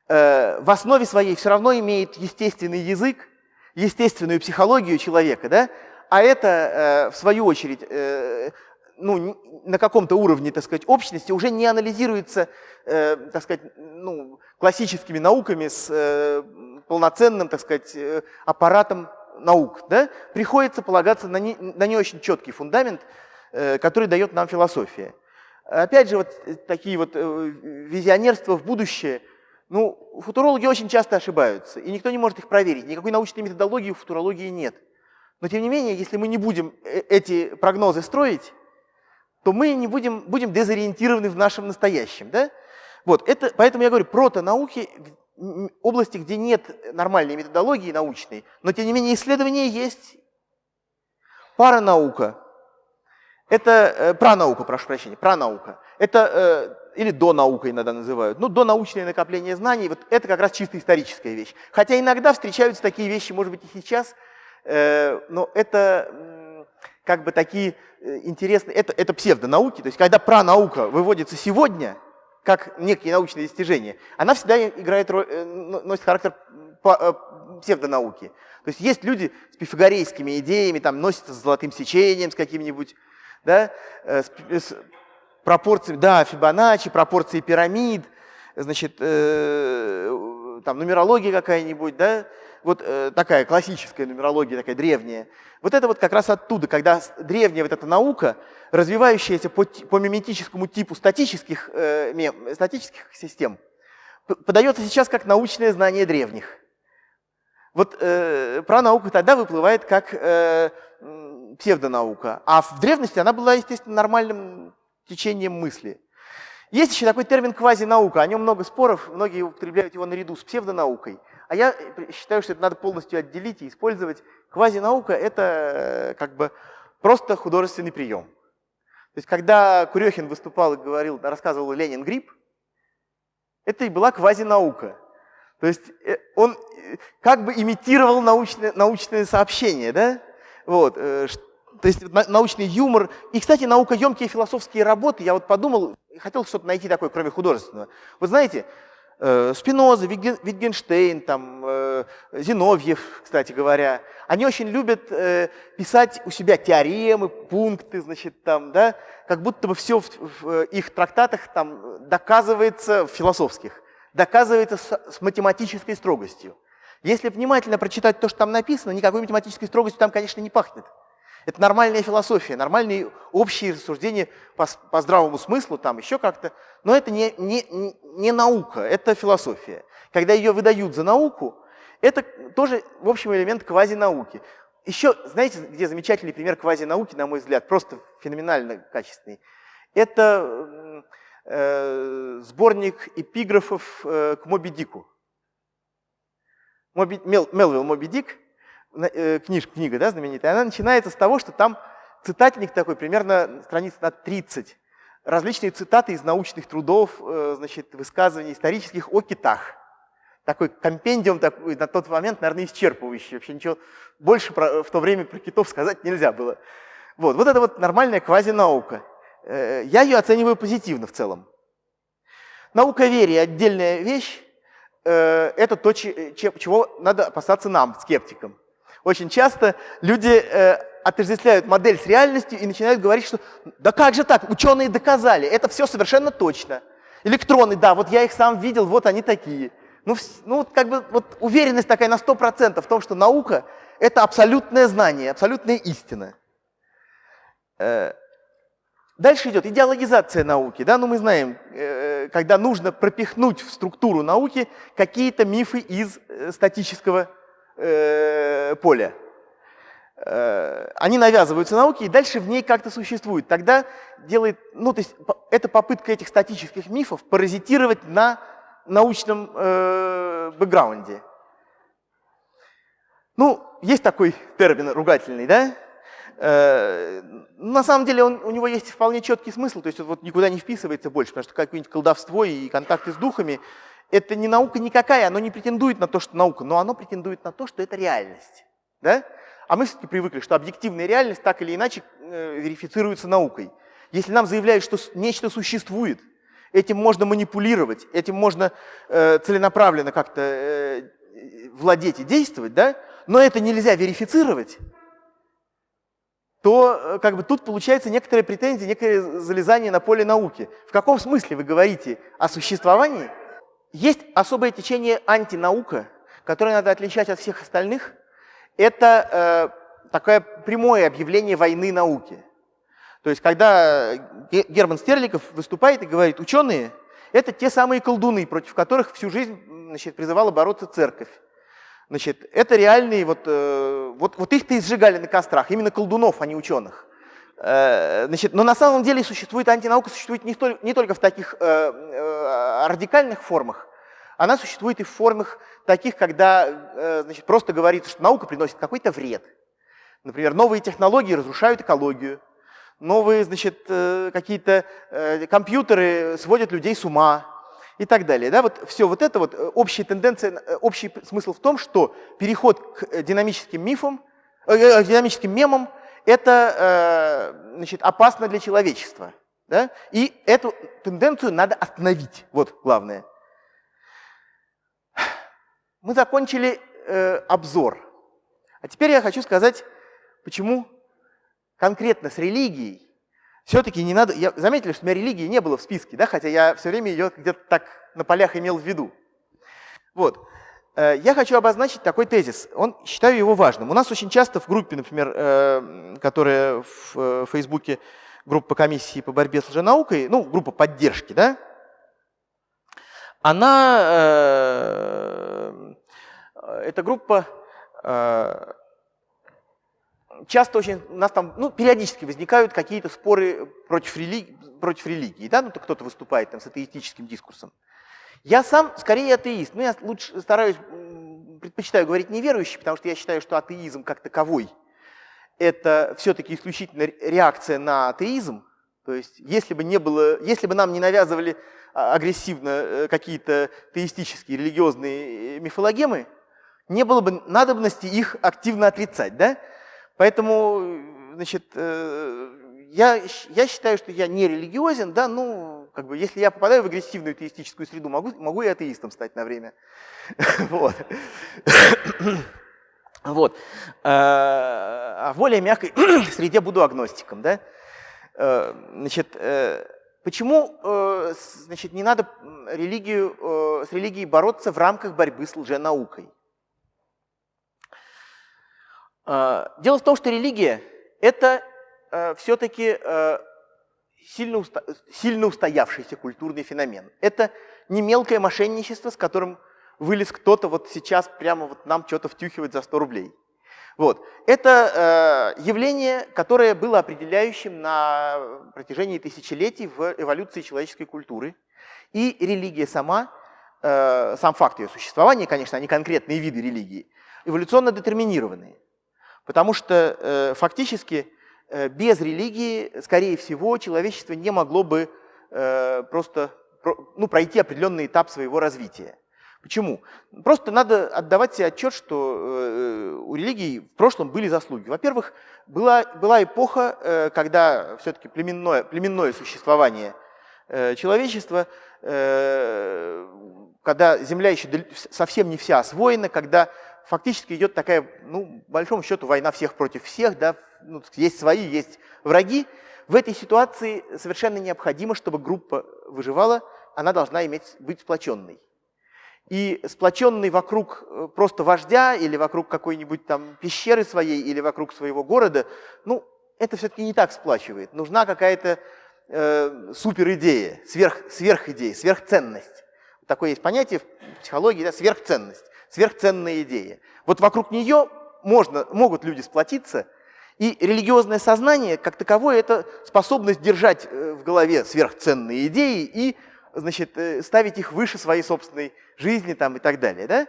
э, в основе своей все равно имеет естественный язык, естественную психологию человека, да? а это, э, в свою очередь, ну, на каком-то уровне, так сказать, общности уже не анализируется, так сказать, ну, классическими науками с полноценным, так сказать, э, аппаратом наук. Да? Приходится полагаться на не, на не очень четкий фундамент, э, который дает нам философия. Опять же, вот э, такие вот визионерства в будущее, ну, футурологи очень часто ошибаются, и никто не может их проверить. Никакой научной методологии у футурологии нет. Но тем не менее, если мы не будем эти прогнозы строить, то мы не будем, будем дезориентированы в нашем настоящем. Да? Вот, это, поэтому я говорю, протонауки, области, где нет нормальной методологии научной, но тем не менее исследования есть. Паранаука – это э, пранаука, прошу прощения, пранаука. Это э, или донаука иногда называют. Ну, донаучное накопление знаний, вот это как раз чисто историческая вещь. Хотя иногда встречаются такие вещи, может быть, и сейчас, э, но это как бы такие э, интересные, это, это псевдонауки, то есть когда пранаука выводится сегодня – как некие научные достижения, она всегда играет роль, э, носит характер э, псевдонауки. То есть есть люди с пифагорейскими идеями, там носятся с золотым сечением, с каким-нибудь, да, э, с, с пропорциями, да, Фибоначчи, пропорции пирамид, значит, э, там нумерология какая-нибудь, да, вот э, такая классическая нумерология, такая древняя. Вот это вот как раз оттуда, когда древняя вот эта наука, развивающаяся по, по миметическому типу статических, э, статических систем, подается сейчас как научное знание древних. Вот э, про науку тогда выплывает как э, псевдонаука, а в древности она была, естественно, нормальным течением мысли. Есть еще такой термин квазинаука, о нем много споров, многие употребляют его наряду с псевдонаукой. А я считаю, что это надо полностью отделить и использовать. Квазинаука – это э, как бы просто художественный прием. То есть, когда Курехин выступал и говорил, рассказывал Ленин грипп, это и была квазинаука. То есть э, он э, как бы имитировал научное, научное сообщение, да? Вот, то есть научный юмор. И, кстати, наукоемкие философские работы, я вот подумал, хотел что-то найти такое, кроме художественного. Вы знаете, Э, Спиноза, Витгенштейн, там, э, Зиновьев, кстати говоря, они очень любят э, писать у себя теоремы, пункты, значит, там, да, как будто бы все в, их трактатах там доказывается, в философских, доказывается с математической строгостью. Если внимательно прочитать то, что там написано, никакой математической строгостью там, конечно, не пахнет. Это нормальная философия, нормальные общие рассуждения по, по здравому смыслу, там еще как-то. Но это не, не, не наука, это философия. Когда ее выдают за науку, это тоже, в общем, элемент квазинауки. Еще, знаете, где замечательный пример квазинауки, на мой взгляд, просто феноменально качественный. Это э, сборник эпиграфов э, к Моби Дику. Моби, Мел, Мелвилл Моби Дик – Э, книж, книга да, знаменитая, она начинается с того, что там цитатник такой, примерно страниц на 30, различные цитаты из научных трудов, э, значит, высказываний исторических о китах. Такой компендиум такой, на тот момент, наверное, исчерпывающий. Вообще ничего больше про, в то время про китов сказать нельзя было. Вот, вот это вот нормальная квазинаука. Э, я ее оцениваю позитивно в целом. Наука вере – отдельная вещь. Это то, чего надо опасаться нам, скептикам. Очень часто люди э, отождествляют модель с реальностью и начинают говорить, что да как же так, ученые доказали, это все совершенно точно. Электроны, да, вот я их сам видел, вот они такие. Ну, ну как бы вот уверенность такая на 100% в том, что наука – это абсолютное знание, абсолютная истина. Э, дальше идет идеологизация науки. Да? Ну, мы знаем, э, когда нужно пропихнуть в структуру науки какие-то мифы из э, статического поля. Они навязываются науке и дальше в ней как-то существуют. Тогда делает, ну, то есть это попытка этих статических мифов паразитировать на научном э, бэкграунде. Ну, есть такой термин ругательный, да? Э, на самом деле он, у него есть вполне четкий смысл, то есть вот никуда не вписывается больше, потому что какое-нибудь колдовство и контакты с духами – это не наука никакая, оно не претендует на то, что наука, но оно претендует на то, что это реальность. Да? А мы все-таки привыкли, что объективная реальность так или иначе э, верифицируется наукой. Если нам заявляют, что нечто существует, этим можно манипулировать, этим можно э, целенаправленно как-то э, владеть и действовать, да? но это нельзя верифицировать, то э, как бы тут получается некоторые претензии, некое залезание на поле науки. В каком смысле вы говорите о существовании? Есть особое течение антинаука, которое надо отличать от всех остальных. Это э, такое прямое объявление войны науки. То есть, когда Герман Стерликов выступает и говорит, ученые – это те самые колдуны, против которых всю жизнь значит, призывала бороться церковь. Значит, это реальные, вот, э, вот, вот их-то и сжигали на кострах, именно колдунов, а не ученых. Э, значит, но на самом деле существует антинаука, существует не, столь, не только в таких э, э, радикальных формах, она существует и в формах таких, когда значит, просто говорится, что наука приносит какой-то вред. Например, новые технологии разрушают экологию, новые какие-то компьютеры сводят людей с ума, и так далее. Да, вот все вот это вот э, общая тенденция, э, общий смысл в том, что переход к э, динамическим мифам, э, динамическим мемам, это э, значит, опасно для человечества. Да? И эту тенденцию надо остановить. Вот главное. Мы закончили э, обзор. А теперь я хочу сказать, почему конкретно с религией все-таки не надо... Я, заметили, что у меня религии не было в списке, да, хотя я все время ее где-то так на полях имел в виду. Вот. Э, я хочу обозначить такой тезис. Он, считаю его важным. У нас очень часто в группе, например, э, которая в э, Фейсбуке, группа комиссии по борьбе с лженаукой, ну, группа поддержки, да, она, эта группа часто очень, у нас там, ну, периодически возникают какие-то споры против религии, против религии, да, ну, то кто-то выступает там с атеистическим дискурсом. Я сам скорее атеист, но я лучше стараюсь, предпочитаю говорить неверующий, потому что я считаю, что атеизм как таковой – это все-таки исключительно реакция на атеизм. То есть если бы, не было, если бы нам не навязывали а, агрессивно э, какие-то теистические религиозные э, мифологемы, не было бы надобности их активно отрицать. Да? Поэтому, значит, э, я, я считаю, что я не религиозен, да, ну, как бы, если я попадаю в агрессивную теистическую среду, могу, могу и атеистом стать на время. Вот. Вот. Э, а в более мягкой среде буду агностиком, да. Э, значит, почему, значит, не надо религию, с религией бороться в рамках борьбы с лженаукой? А, дело в том, что религия – это э, все-таки э, сильно, уста сильно устоявшийся культурный феномен. Это не мелкое мошенничество, с которым вылез кто-то вот сейчас прямо вот нам что-то втюхивать за 100 рублей. Вот. Это э, явление, которое было определяющим на протяжении тысячелетий в эволюции человеческой культуры. И религия сама, э, сам факт ее существования, конечно, они конкретные виды религии, эволюционно детерминированные. Потому что э, фактически э, без религии, скорее всего, человечество не могло бы э, просто про, ну, пройти определенный этап своего развития. Почему? Просто надо отдавать себе отчет, что э, у религии в прошлом были заслуги. Во-первых, была, была эпоха, э, когда все-таки племенное, племенное существование э, человечества, э, когда земля еще совсем не вся освоена, когда фактически идет такая, ну, большому счету, война всех против всех, да, ну, есть свои, есть враги. В этой ситуации совершенно необходимо, чтобы группа выживала, она должна иметь, быть сплоченной. И сплоченный вокруг э, просто вождя или вокруг какой-нибудь там пещеры своей или вокруг своего города, ну, это все-таки не так сплачивает. Нужна какая-то э, супер идея, сверх, сверхидея, сверхценность. Такое есть понятие в психологии, да, сверхценность, сверхценная идея. Вот вокруг нее можно, могут люди сплотиться, и религиозное сознание, как таковое, это способность держать э, в голове сверхценные идеи и значит, э, ставить их выше своей собственной жизни там, и так далее. Да?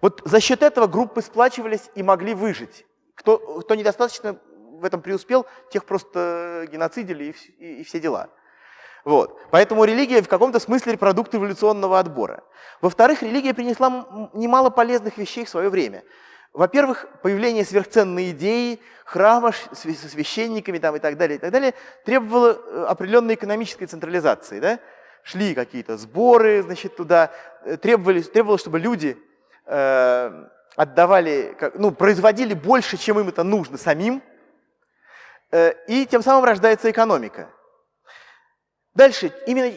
Вот за счет этого группы сплачивались и могли выжить. Кто, кто недостаточно в этом преуспел, тех просто геноцидили и, и, и все дела. Вот. Поэтому религия в каком-то смысле продукт эволюционного отбора. Во-вторых, религия принесла немало полезных вещей в свое время. Во-первых, появление сверхценной идеи, храма со священниками там, и так далее, и так далее, требовало э, определенной экономической централизации. Да? Шли какие-то сборы значит, туда, э, требовались, требовалось, чтобы люди э, отдавали, ну, производили больше, чем им это нужно самим, Э, и тем самым рождается экономика. Дальше, именно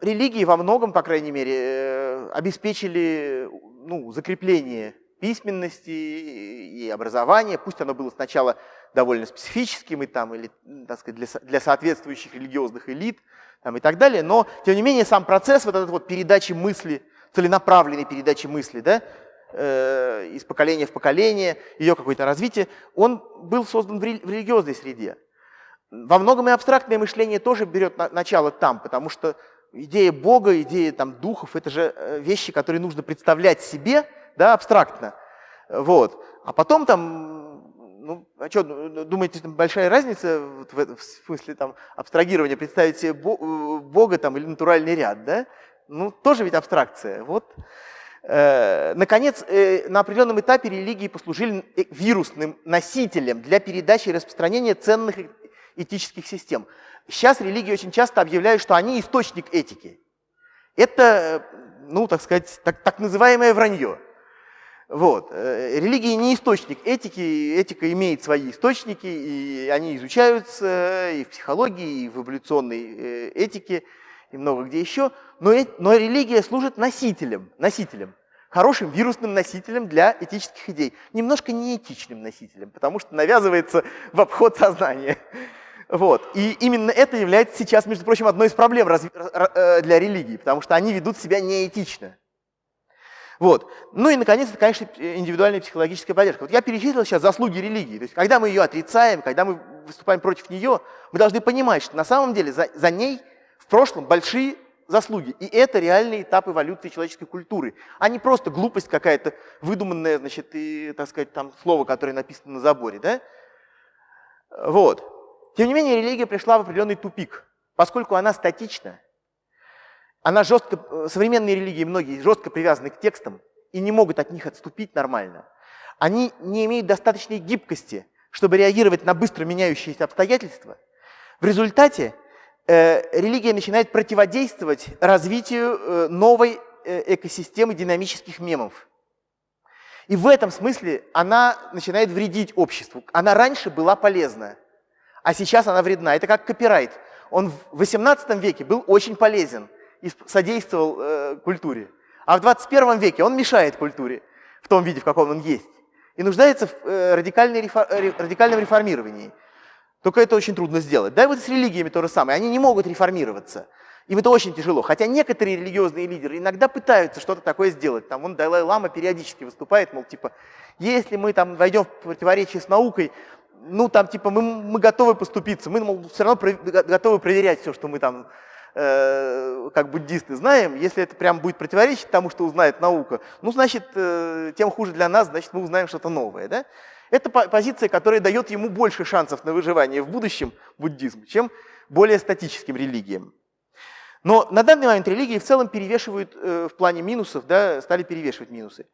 религии во многом, по крайней мере, э, обеспечили ну, закрепление письменности и образования, пусть оно было сначала довольно специфическим и там, или, так сказать, для, для соответствующих религиозных элит там, и так далее, но, тем не менее, сам процесс вот этот вот передачи мысли, целенаправленной передачи мысли, да, э, из поколения в поколение, ее какое-то развитие, он был создан в религиозной среде. Во многом и абстрактное мышление тоже берет на, начало там, потому что идея Бога, идея там, духов, это же э, вещи, которые нужно представлять себе да, абстрактно. Вот. А потом там, ну, а что, думаете, там большая разница в, в смысле там, абстрагирования, представить себе э, Бога там, или натуральный ряд, да? Ну, тоже ведь абстракция. Вот. Э, наконец, на определенном этапе религии послужили вирусным носителем для передачи и распространения ценных этических систем. Сейчас религии очень часто объявляют, что они источник этики. Это, ну, так сказать, так, так называемое вранье. Вот. Религия не источник этики, этика имеет свои источники, и они изучаются и в психологии, и в эволюционной этике, и много где еще, но, но религия служит носителем, носителем, хорошим вирусным носителем для этических идей, немножко неэтичным носителем, потому что навязывается в обход сознания. Вот. И именно это является сейчас, между прочим, одной из проблем э, для религии, потому что они ведут себя неэтично. Вот. Ну и, наконец, это, конечно, индивидуальная психологическая поддержка. Вот я перечислил сейчас заслуги религии. То есть, когда мы ее отрицаем, когда мы выступаем против нее, мы должны понимать, что на самом деле за, за ней в прошлом большие заслуги. И это реальный этап эволюции человеческой культуры, а не просто глупость какая-то, выдуманная, значит, и, так сказать, там слово, которое написано на заборе, да? Вот. Тем не менее, религия пришла в определенный тупик, поскольку она статична. Она жестко, современные религии, многие жестко привязаны к текстам и не могут от них отступить нормально. Они не имеют достаточной гибкости, чтобы реагировать на быстро меняющиеся обстоятельства. В результате Э, религия начинает противодействовать развитию э, новой э, экосистемы динамических мемов. И в этом смысле она начинает вредить обществу. Она раньше была полезна, а сейчас она вредна. Это как копирайт. Он в 18 веке был очень полезен и содействовал э, культуре. А в 21 веке он мешает культуре в том виде, в каком он есть. И нуждается в э, радикальном реформировании. Только это очень трудно сделать. Да и вот с религиями то же самое. Они не могут реформироваться. Им это очень тяжело. Хотя некоторые религиозные лидеры иногда пытаются что-то такое сделать. Там он Далай-Лама периодически выступает, мол, типа, если мы там войдем в противоречие с наукой, ну там типа мы, мы готовы поступиться, мы мол, все равно готовы проверять все, что мы там э, как буддисты знаем. Если это прям будет противоречить тому, что узнает наука, ну значит, э, тем хуже для нас, значит мы узнаем что-то новое. Да? Это позиция, которая дает ему больше шансов на выживание в будущем, буддизм, чем более статическим религиям. Но на данный момент религии в целом перевешивают э, в плане минусов, да, стали перевешивать минусы.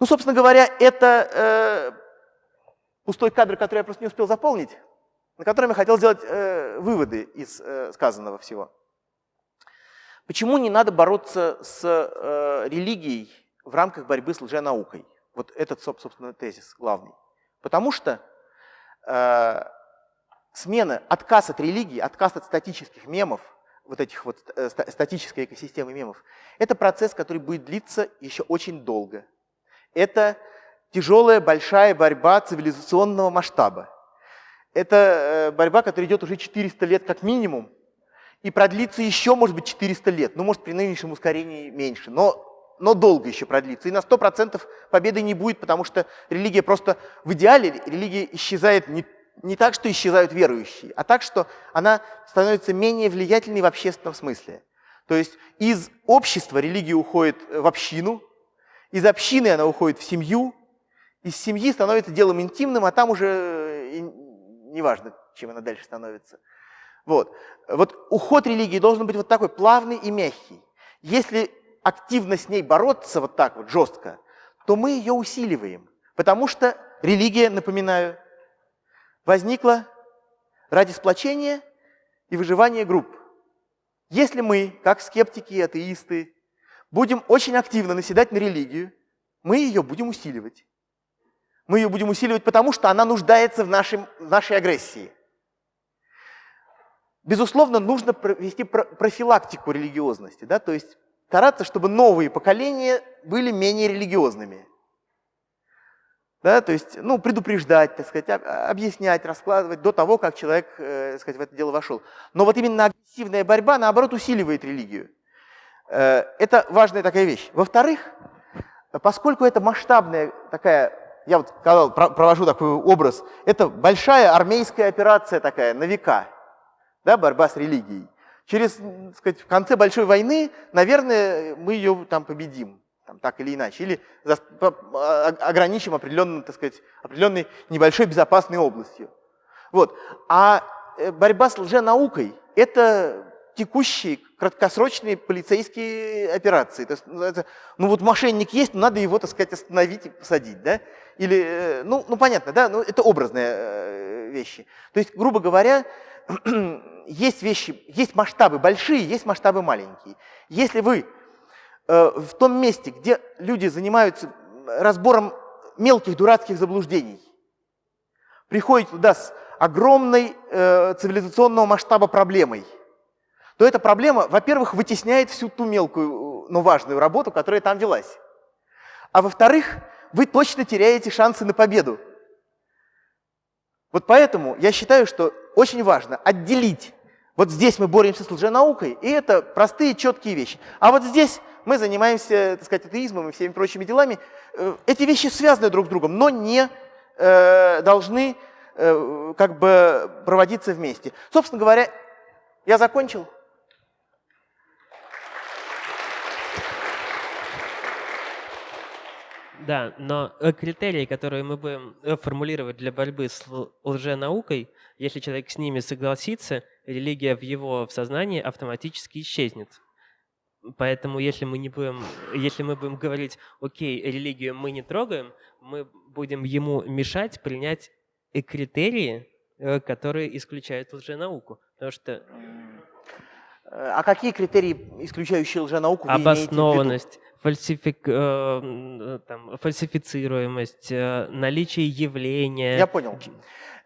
Ну, собственно говоря, это э, пустой кадр, который я просто не успел заполнить, на котором я хотел сделать э, выводы из э, сказанного всего. Почему не надо бороться с э, религией в рамках борьбы с лженаукой. Вот этот, собственно, тезис главный. Потому что э, смена, отказ от религии, отказ от статических мемов, вот этих вот э, статической экосистемы мемов, это процесс, который будет длиться еще очень долго. Это тяжелая, большая борьба цивилизационного масштаба. Это э, борьба, которая идет уже 400 лет как минимум, и продлится еще, может быть, 400 лет. Ну, может, при нынешнем ускорении меньше, но, но долго еще продлится. И на 100% победы не будет, потому что религия просто в идеале, религия исчезает не, не так, что исчезают верующие, а так, что она становится менее влиятельной в общественном смысле. То есть из общества религия уходит в общину, из общины она уходит в семью, из семьи становится делом интимным, а там уже э, неважно, чем она дальше становится. Вот. вот уход религии должен быть вот такой плавный и мягкий. Если активно с ней бороться вот так вот жестко, то мы ее усиливаем. Потому что религия, напоминаю, возникла ради сплочения и выживания групп. Если мы, как скептики и атеисты, будем очень активно наседать на религию, мы ее будем усиливать. Мы ее будем усиливать, потому что она нуждается в, нашем, в нашей агрессии. Безусловно, нужно провести профилактику религиозности, да, то есть стараться, чтобы новые поколения были менее религиозными. Да, то есть, ну, предупреждать, так сказать, объяснять, раскладывать до того, как человек, э, так сказать, в это дело вошел. Но вот именно агрессивная борьба, наоборот, усиливает религию. Э, это важная такая вещь. Во-вторых, поскольку это масштабная такая я вот сказал, провожу такой образ, это большая армейская операция такая на века, да, борьба с религией. Через, так сказать, в конце большой войны, наверное, мы ее там победим, там, так или иначе, или за, по, а, ограничим определенным, так сказать, определенной небольшой безопасной областью. Вот. А э, борьба с лженаукой – это текущие краткосрочные полицейские операции. То есть, ну вот мошенник есть, но надо его, так сказать, остановить и посадить. Да? Или, э, ну, ну понятно, да, ну, это образные э, вещи. То есть, грубо говоря, есть вещи, есть масштабы большие, есть масштабы маленькие. Если вы э, в том месте, где люди занимаются разбором мелких дурацких заблуждений, приходите туда с огромной э, цивилизационного масштаба проблемой, то эта проблема, во-первых, вытесняет всю ту мелкую, но важную работу, которая там велась. А во-вторых, вы точно теряете шансы на победу. Вот поэтому я считаю, что очень важно отделить. Вот здесь мы боремся с лженаукой, и это простые, четкие вещи. А вот здесь мы занимаемся, так сказать, атеизмом и всеми прочими делами. Э, эти вещи связаны друг с другом, но не э, должны э, как бы проводиться вместе. Собственно говоря, я закончил. Да, но э, критерии, которые мы будем э, формулировать для борьбы с лженаукой, если человек с ними согласится, религия в его в сознании автоматически исчезнет. Поэтому если мы не будем, если мы будем говорить, окей, религию мы не трогаем, мы будем ему мешать принять критерии, э, которые исключают лженауку. Потому что... А какие критерии, исключающие лженауку, вы Обоснованность, фальсифик, э, там, фальсифицируемость, э, наличие явления. Я понял.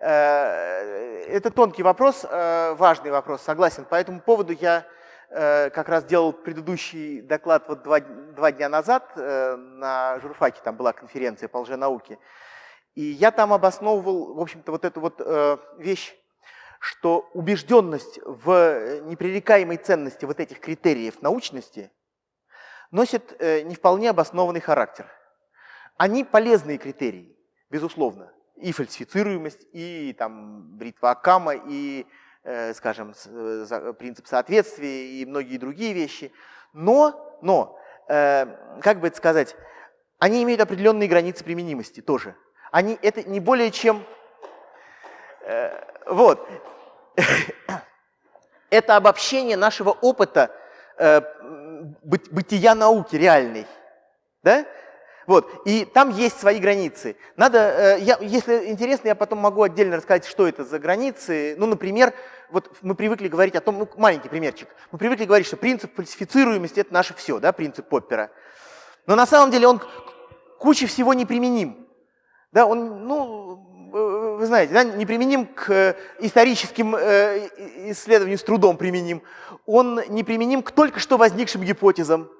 Э, это тонкий вопрос, э, важный вопрос, согласен. По этому поводу я э, как раз делал предыдущий доклад вот два, два дня назад на журфаке, там была конференция по лженауке. И я там обосновывал, в общем-то, вот эту вот вещь, что убежденность в непререкаемой ценности вот этих критериев научности – носит э, не вполне обоснованный характер. Они полезные критерии, безусловно. И фальсифицируемость, и там, бритва Акама, и, э, скажем, э, принцип соответствия, и многие другие вещи. Но, но как бы это сказать, они имеют определенные границы применимости тоже. Они, это не более чем... вот. это обобщение нашего опыта бытия науки реальной. Да? Вот. И там есть свои границы. Надо, э, я, если интересно, я потом могу отдельно рассказать, что это за границы. Ну, например, вот мы привыкли говорить о том, ну, маленький примерчик. Мы привыкли говорить, что принцип фальсифицируемости – это наше все, да, принцип Поппера. Но на самом деле он куче всего неприменим. Да, он, ну, вы знаете, да, неприменим к историческим э, исследованиям, с трудом применим. Он неприменим к только что возникшим гипотезам.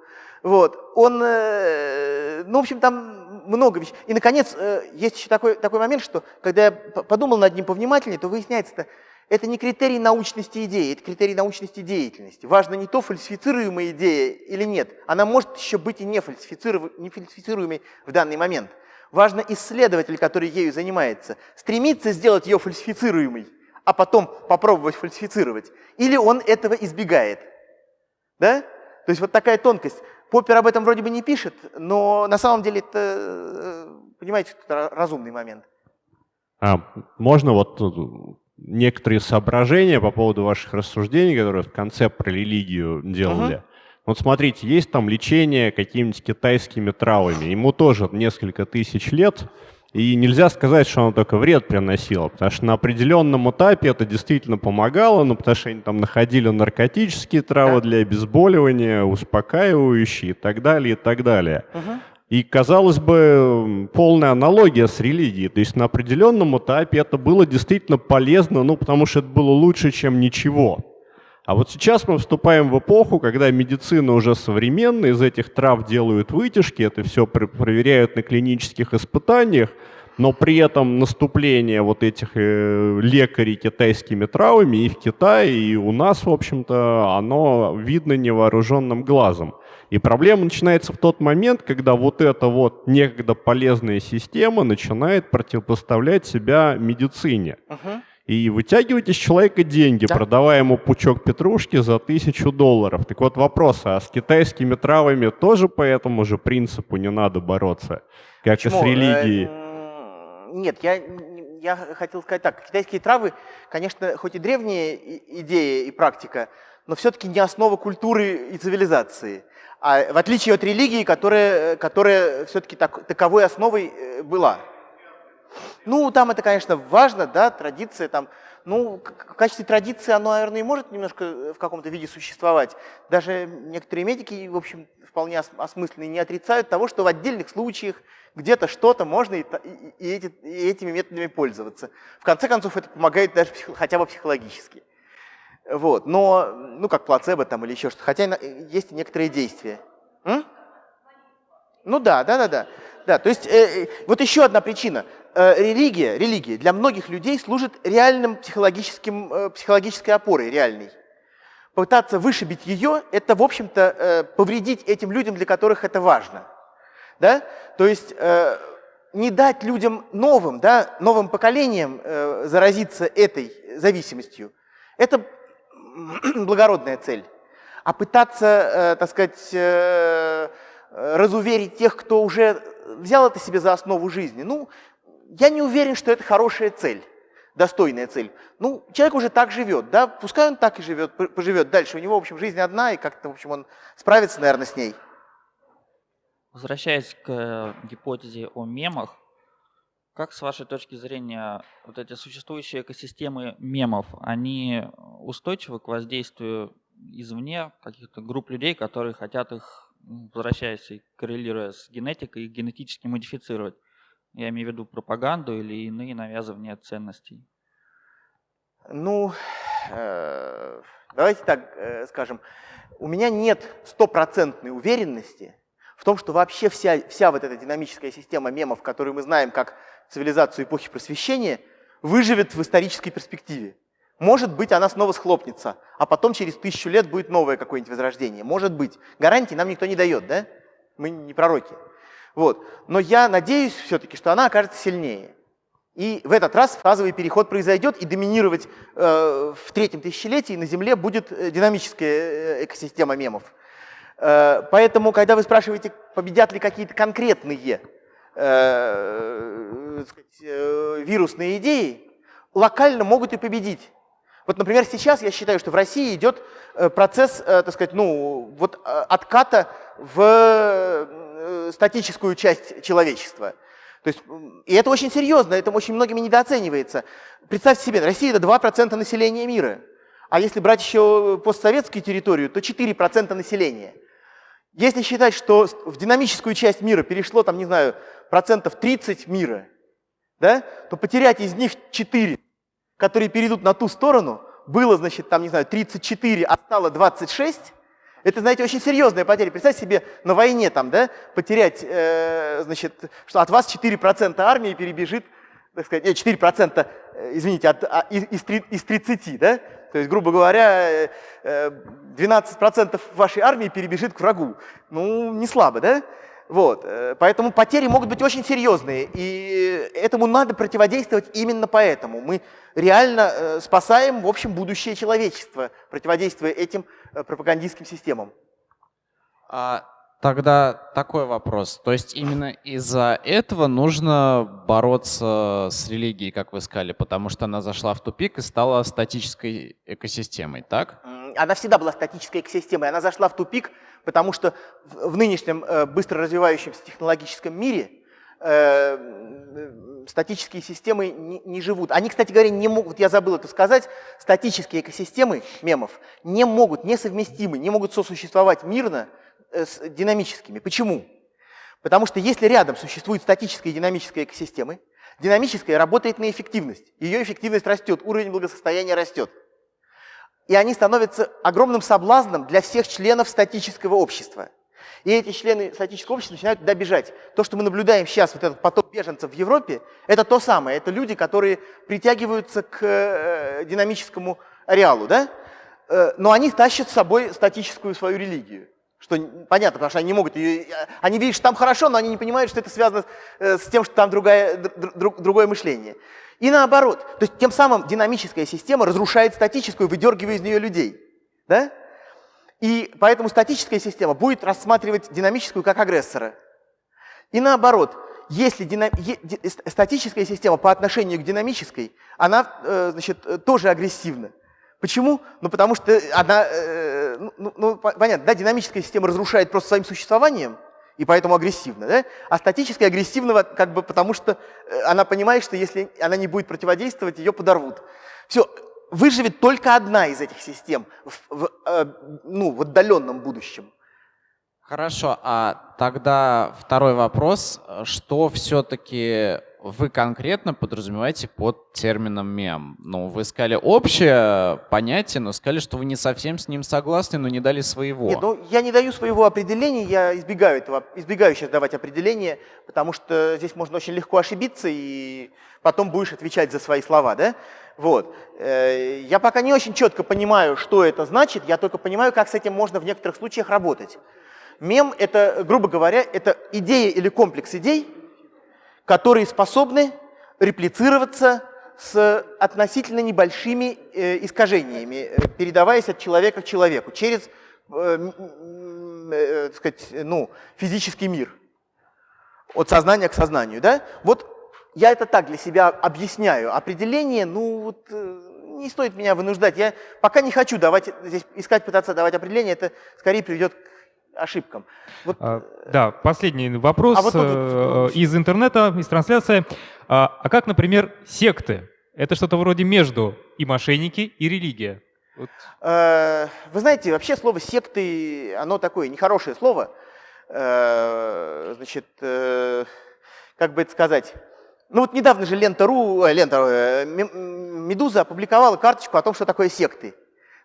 Вот. Он, э, ну, в общем, там много вещей. И, наконец, э, есть еще такой, такой момент, что когда я подумал над ним повнимательнее, то выясняется, это не критерий научности идеи, это критерий научности деятельности. Важно не то, фальсифицируемая идея или нет. Она может еще быть и не, не фальсифицируемой в данный момент. Важно исследователь, который ею занимается, стремится сделать ее фальсифицируемой, а потом попробовать фальсифицировать. Или он этого избегает. Да? То есть вот такая тонкость. Поппер об этом вроде бы не пишет, но на самом деле это, э, понимаете, это разумный момент. А, можно вот некоторые соображения по поводу ваших рассуждений, которые в конце про религию делали. Угу. Вот смотрите, есть там лечение какими-нибудь китайскими травами. Ему тоже несколько тысяч лет, и нельзя сказать, что оно только вред приносило, потому что на определенном этапе это действительно помогало, ну, потому что они там находили наркотические травы для обезболивания, успокаивающие и так далее, и так далее. Угу. И, казалось бы, полная аналогия с религией. То есть на определенном этапе это было действительно полезно, ну, потому что это было лучше, чем ничего. А вот сейчас мы вступаем в эпоху, когда медицина уже современная, из этих трав делают вытяжки, это все проверяют на клинических испытаниях, но при этом наступление вот этих э, лекарей китайскими травами и в Китае, и у нас, в общем-то, оно видно невооруженным глазом. И проблема начинается в тот момент, когда вот эта вот некогда полезная система начинает противопоставлять себя медицине. Uh-huh и вытягивать из человека деньги, да. продавая ему пучок петрушки за тысячу долларов. Так вот вопрос, а с китайскими травами тоже по этому же принципу не надо бороться, как Почему? и с религией? Э, нет, я, я хотел сказать так. Китайские травы, конечно, хоть и древняя идея и практика, но все-таки не основа культуры и цивилизации. А в отличие от религии, которая, которая все-таки так, таковой основой э, была. Ну, там это, конечно, важно, да, традиция там. Ну, в качестве традиции оно, наверное, и может немножко э, в каком-то виде существовать. Даже некоторые медики, в общем, вполне осмысленные, не отрицают того, что в отдельных случаях где-то что-то можно и, и, эти, и этими методами пользоваться. В конце концов, это помогает даже хотя бы психологически. Вот. Но, ну, как плацебо там или еще что-то. Хотя есть и некоторые действия. М? Ну да, да, да, да. Да, то есть э, э вот еще одна причина. Э, религия, религия для многих людей служит реальным психологическим, э, психологической опорой, реальной. Пытаться вышибить ее – это, в общем-то, э, повредить этим людям, для которых это важно. Да? То есть не дать людям новым, да, новым поколениям заразиться этой зависимостью – это благородная цель. А пытаться, так сказать, разуверить тех, кто уже взял это себе за основу жизни, ну, я не уверен, что это хорошая цель, достойная цель. Ну, человек уже так живет, да, пускай он так и живет, поживет дальше. У него, в общем, жизнь одна, и как-то, в общем, он справится, наверное, с ней. Возвращаясь к э, гипотезе о мемах, как с вашей точки зрения вот эти существующие экосистемы мемов, они устойчивы к воздействию извне каких-то групп людей, которые хотят их, возвращаясь и коррелируя с генетикой, их генетически модифицировать? Я имею в виду пропаганду или иные навязывания ценностей. Ну, э, давайте так э, скажем. У меня нет стопроцентной уверенности в том, что вообще вся, вся вот эта динамическая система мемов, которую мы знаем как цивилизацию эпохи просвещения, выживет в исторической перспективе. Может быть, она снова схлопнется, а потом через тысячу лет будет новое какое-нибудь возрождение. Может быть. Гарантии нам никто не дает, да? Мы не пророки. Вот. Но я надеюсь все-таки, что она окажется сильнее. И в этот раз фазовый переход произойдет, и доминировать э, в третьем тысячелетии на Земле будет э, динамическая э, экосистема мемов. Э, поэтому, когда вы спрашиваете, победят ли какие-то конкретные э, сказать, э, вирусные идеи, локально могут и победить. Вот, например, сейчас я считаю, что в России идет э, процесс, э, так сказать, ну, вот отката в Э, статическую часть человечества. То есть, и это очень серьезно, это очень многими недооценивается. Представьте себе, Россия это 2% населения мира. А если брать еще постсоветскую территорию, то 4% населения. Если считать, что в динамическую часть мира перешло, там, не знаю, процентов 30 мира, да, то потерять из них 4, которые перейдут на ту сторону, было, значит, там, не знаю, 34, а стало 26, это, знаете, очень серьезная потеря. Представьте себе на войне там, да, потерять, э, значит, что от вас 4% армии перебежит, так сказать, нет, 4%, э, извините, от, а, из, из 30, да? То есть, грубо говоря, 12% э, вашей армии перебежит к врагу. Ну, не слабо, да? Вот, э, поэтому потери могут быть очень серьезные, и этому надо противодействовать именно поэтому. Мы реально э, спасаем, в общем, будущее человечества, противодействуя этим э, пропагандистским системам. А, тогда такой вопрос. То есть именно из-за этого нужно бороться с религией, как вы сказали, потому что она зашла в тупик и стала статической экосистемой, так? Она всегда была статической экосистемой, она зашла в тупик – потому что в нынешнем э, быстро развивающемся технологическом мире э, статические системы не, не живут. Они, кстати говоря, не могут, я забыл это сказать, статические экосистемы мемов не могут, несовместимы, не могут сосуществовать мирно э, с динамическими. Почему? Потому что если рядом существуют статические и динамические экосистемы, динамическая работает на эффективность, ее эффективность растет, уровень благосостояния растет и они становятся огромным соблазном для всех членов статического общества. И эти члены статического общества начинают туда бежать. То, что мы наблюдаем сейчас, вот этот поток беженцев в Европе, это то самое. Это люди, которые притягиваются к э, динамическому ареалу, да? Э, но они тащат с собой статическую свою религию. Что понятно, потому что они не могут ее... Они видят, что там хорошо, но они не понимают, что это связано э, с тем, что там другая, друг, другое мышление. И наоборот. То есть тем самым динамическая система разрушает статическую, выдергивая из нее людей. Да? И поэтому статическая система будет рассматривать динамическую как агрессора. И наоборот, если дина... статическая система по отношению к динамической, она э, значит, тоже агрессивна. Почему? Ну, потому что она, э, ну, ну, ну понятно, да, динамическая система разрушает просто своим существованием, и поэтому агрессивна. Да? А статическая агрессивного, как бы потому что э, она понимает, что если она не будет противодействовать, ее подорвут. Все, выживет только одна из этих систем в, в, э, ну, в отдаленном будущем. Хорошо, а тогда второй вопрос. Что все-таки вы конкретно подразумеваете под термином мем? Ну, вы сказали общее понятие, но сказали, что вы не совсем с ним согласны, но не дали своего. Нет, ну я не даю своего определения, я избегаю этого, избегаю сейчас давать определение, потому что здесь можно очень легко ошибиться, и потом будешь отвечать за свои слова, да? Вот. Э, я пока не очень четко понимаю, что это значит, я только понимаю, как с этим можно в некоторых случаях работать. Мем – это, грубо говоря, это идея или комплекс идей, которые способны реплицироваться с относительно небольшими э, искажениями, э, передаваясь от человека к человеку через э, э, сказать, ну, физический мир, от сознания к сознанию. Да? Вот я это так для себя объясняю. Определение, ну вот не стоит меня вынуждать. Я пока не хочу давать, здесь искать, пытаться давать определение, это скорее приведет к ошибкам. Вот, а, э, да, последний вопрос а вот, вот, вот, из интернета, из трансляции. А, а как, например, секты? Это что-то вроде между и мошенники, и религия. Вот. Э, вы знаете, вообще слово секты, оно такое нехорошее слово. Э, значит, как бы это сказать, ну вот недавно же Лента.ру, Лента, Медуза опубликовала карточку о том, что такое секты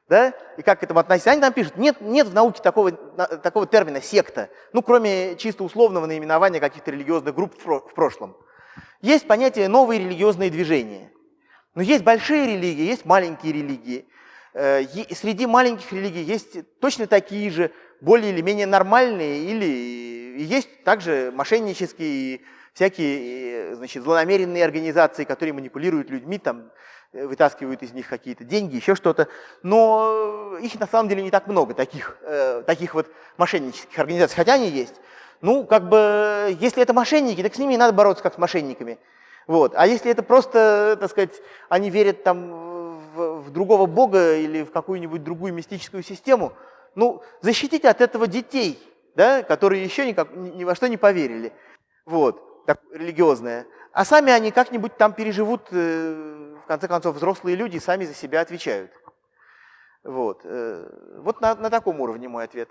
да, и как к этому относиться. Они там пишут, нет, нет в науке такого, такого термина секта, ну, кроме чисто условного наименования каких-то религиозных групп в прошлом. Есть понятие новые религиозные движения. Но есть большие религии, есть маленькие религии. Э, среди маленьких религий есть точно такие же, более или менее нормальные, или есть также мошеннические, всякие значит, злонамеренные организации, которые манипулируют людьми, там, вытаскивают из них какие-то деньги, еще что-то. Но их на самом деле не так много, таких, э, таких вот мошеннических организаций, хотя они есть. Ну, как бы, если это мошенники, так с ними надо бороться как с мошенниками. Вот. А если это просто, так сказать, они верят там в, в другого бога или в какую-нибудь другую мистическую систему, ну, защитите от этого детей, да, которые еще никак, ни, ни во что не поверили. Вот, так, религиозное. А сами они как-нибудь там переживут, э, конце концов, взрослые люди сами за себя отвечают. Вот, э, вот на, на таком уровне мой ответ.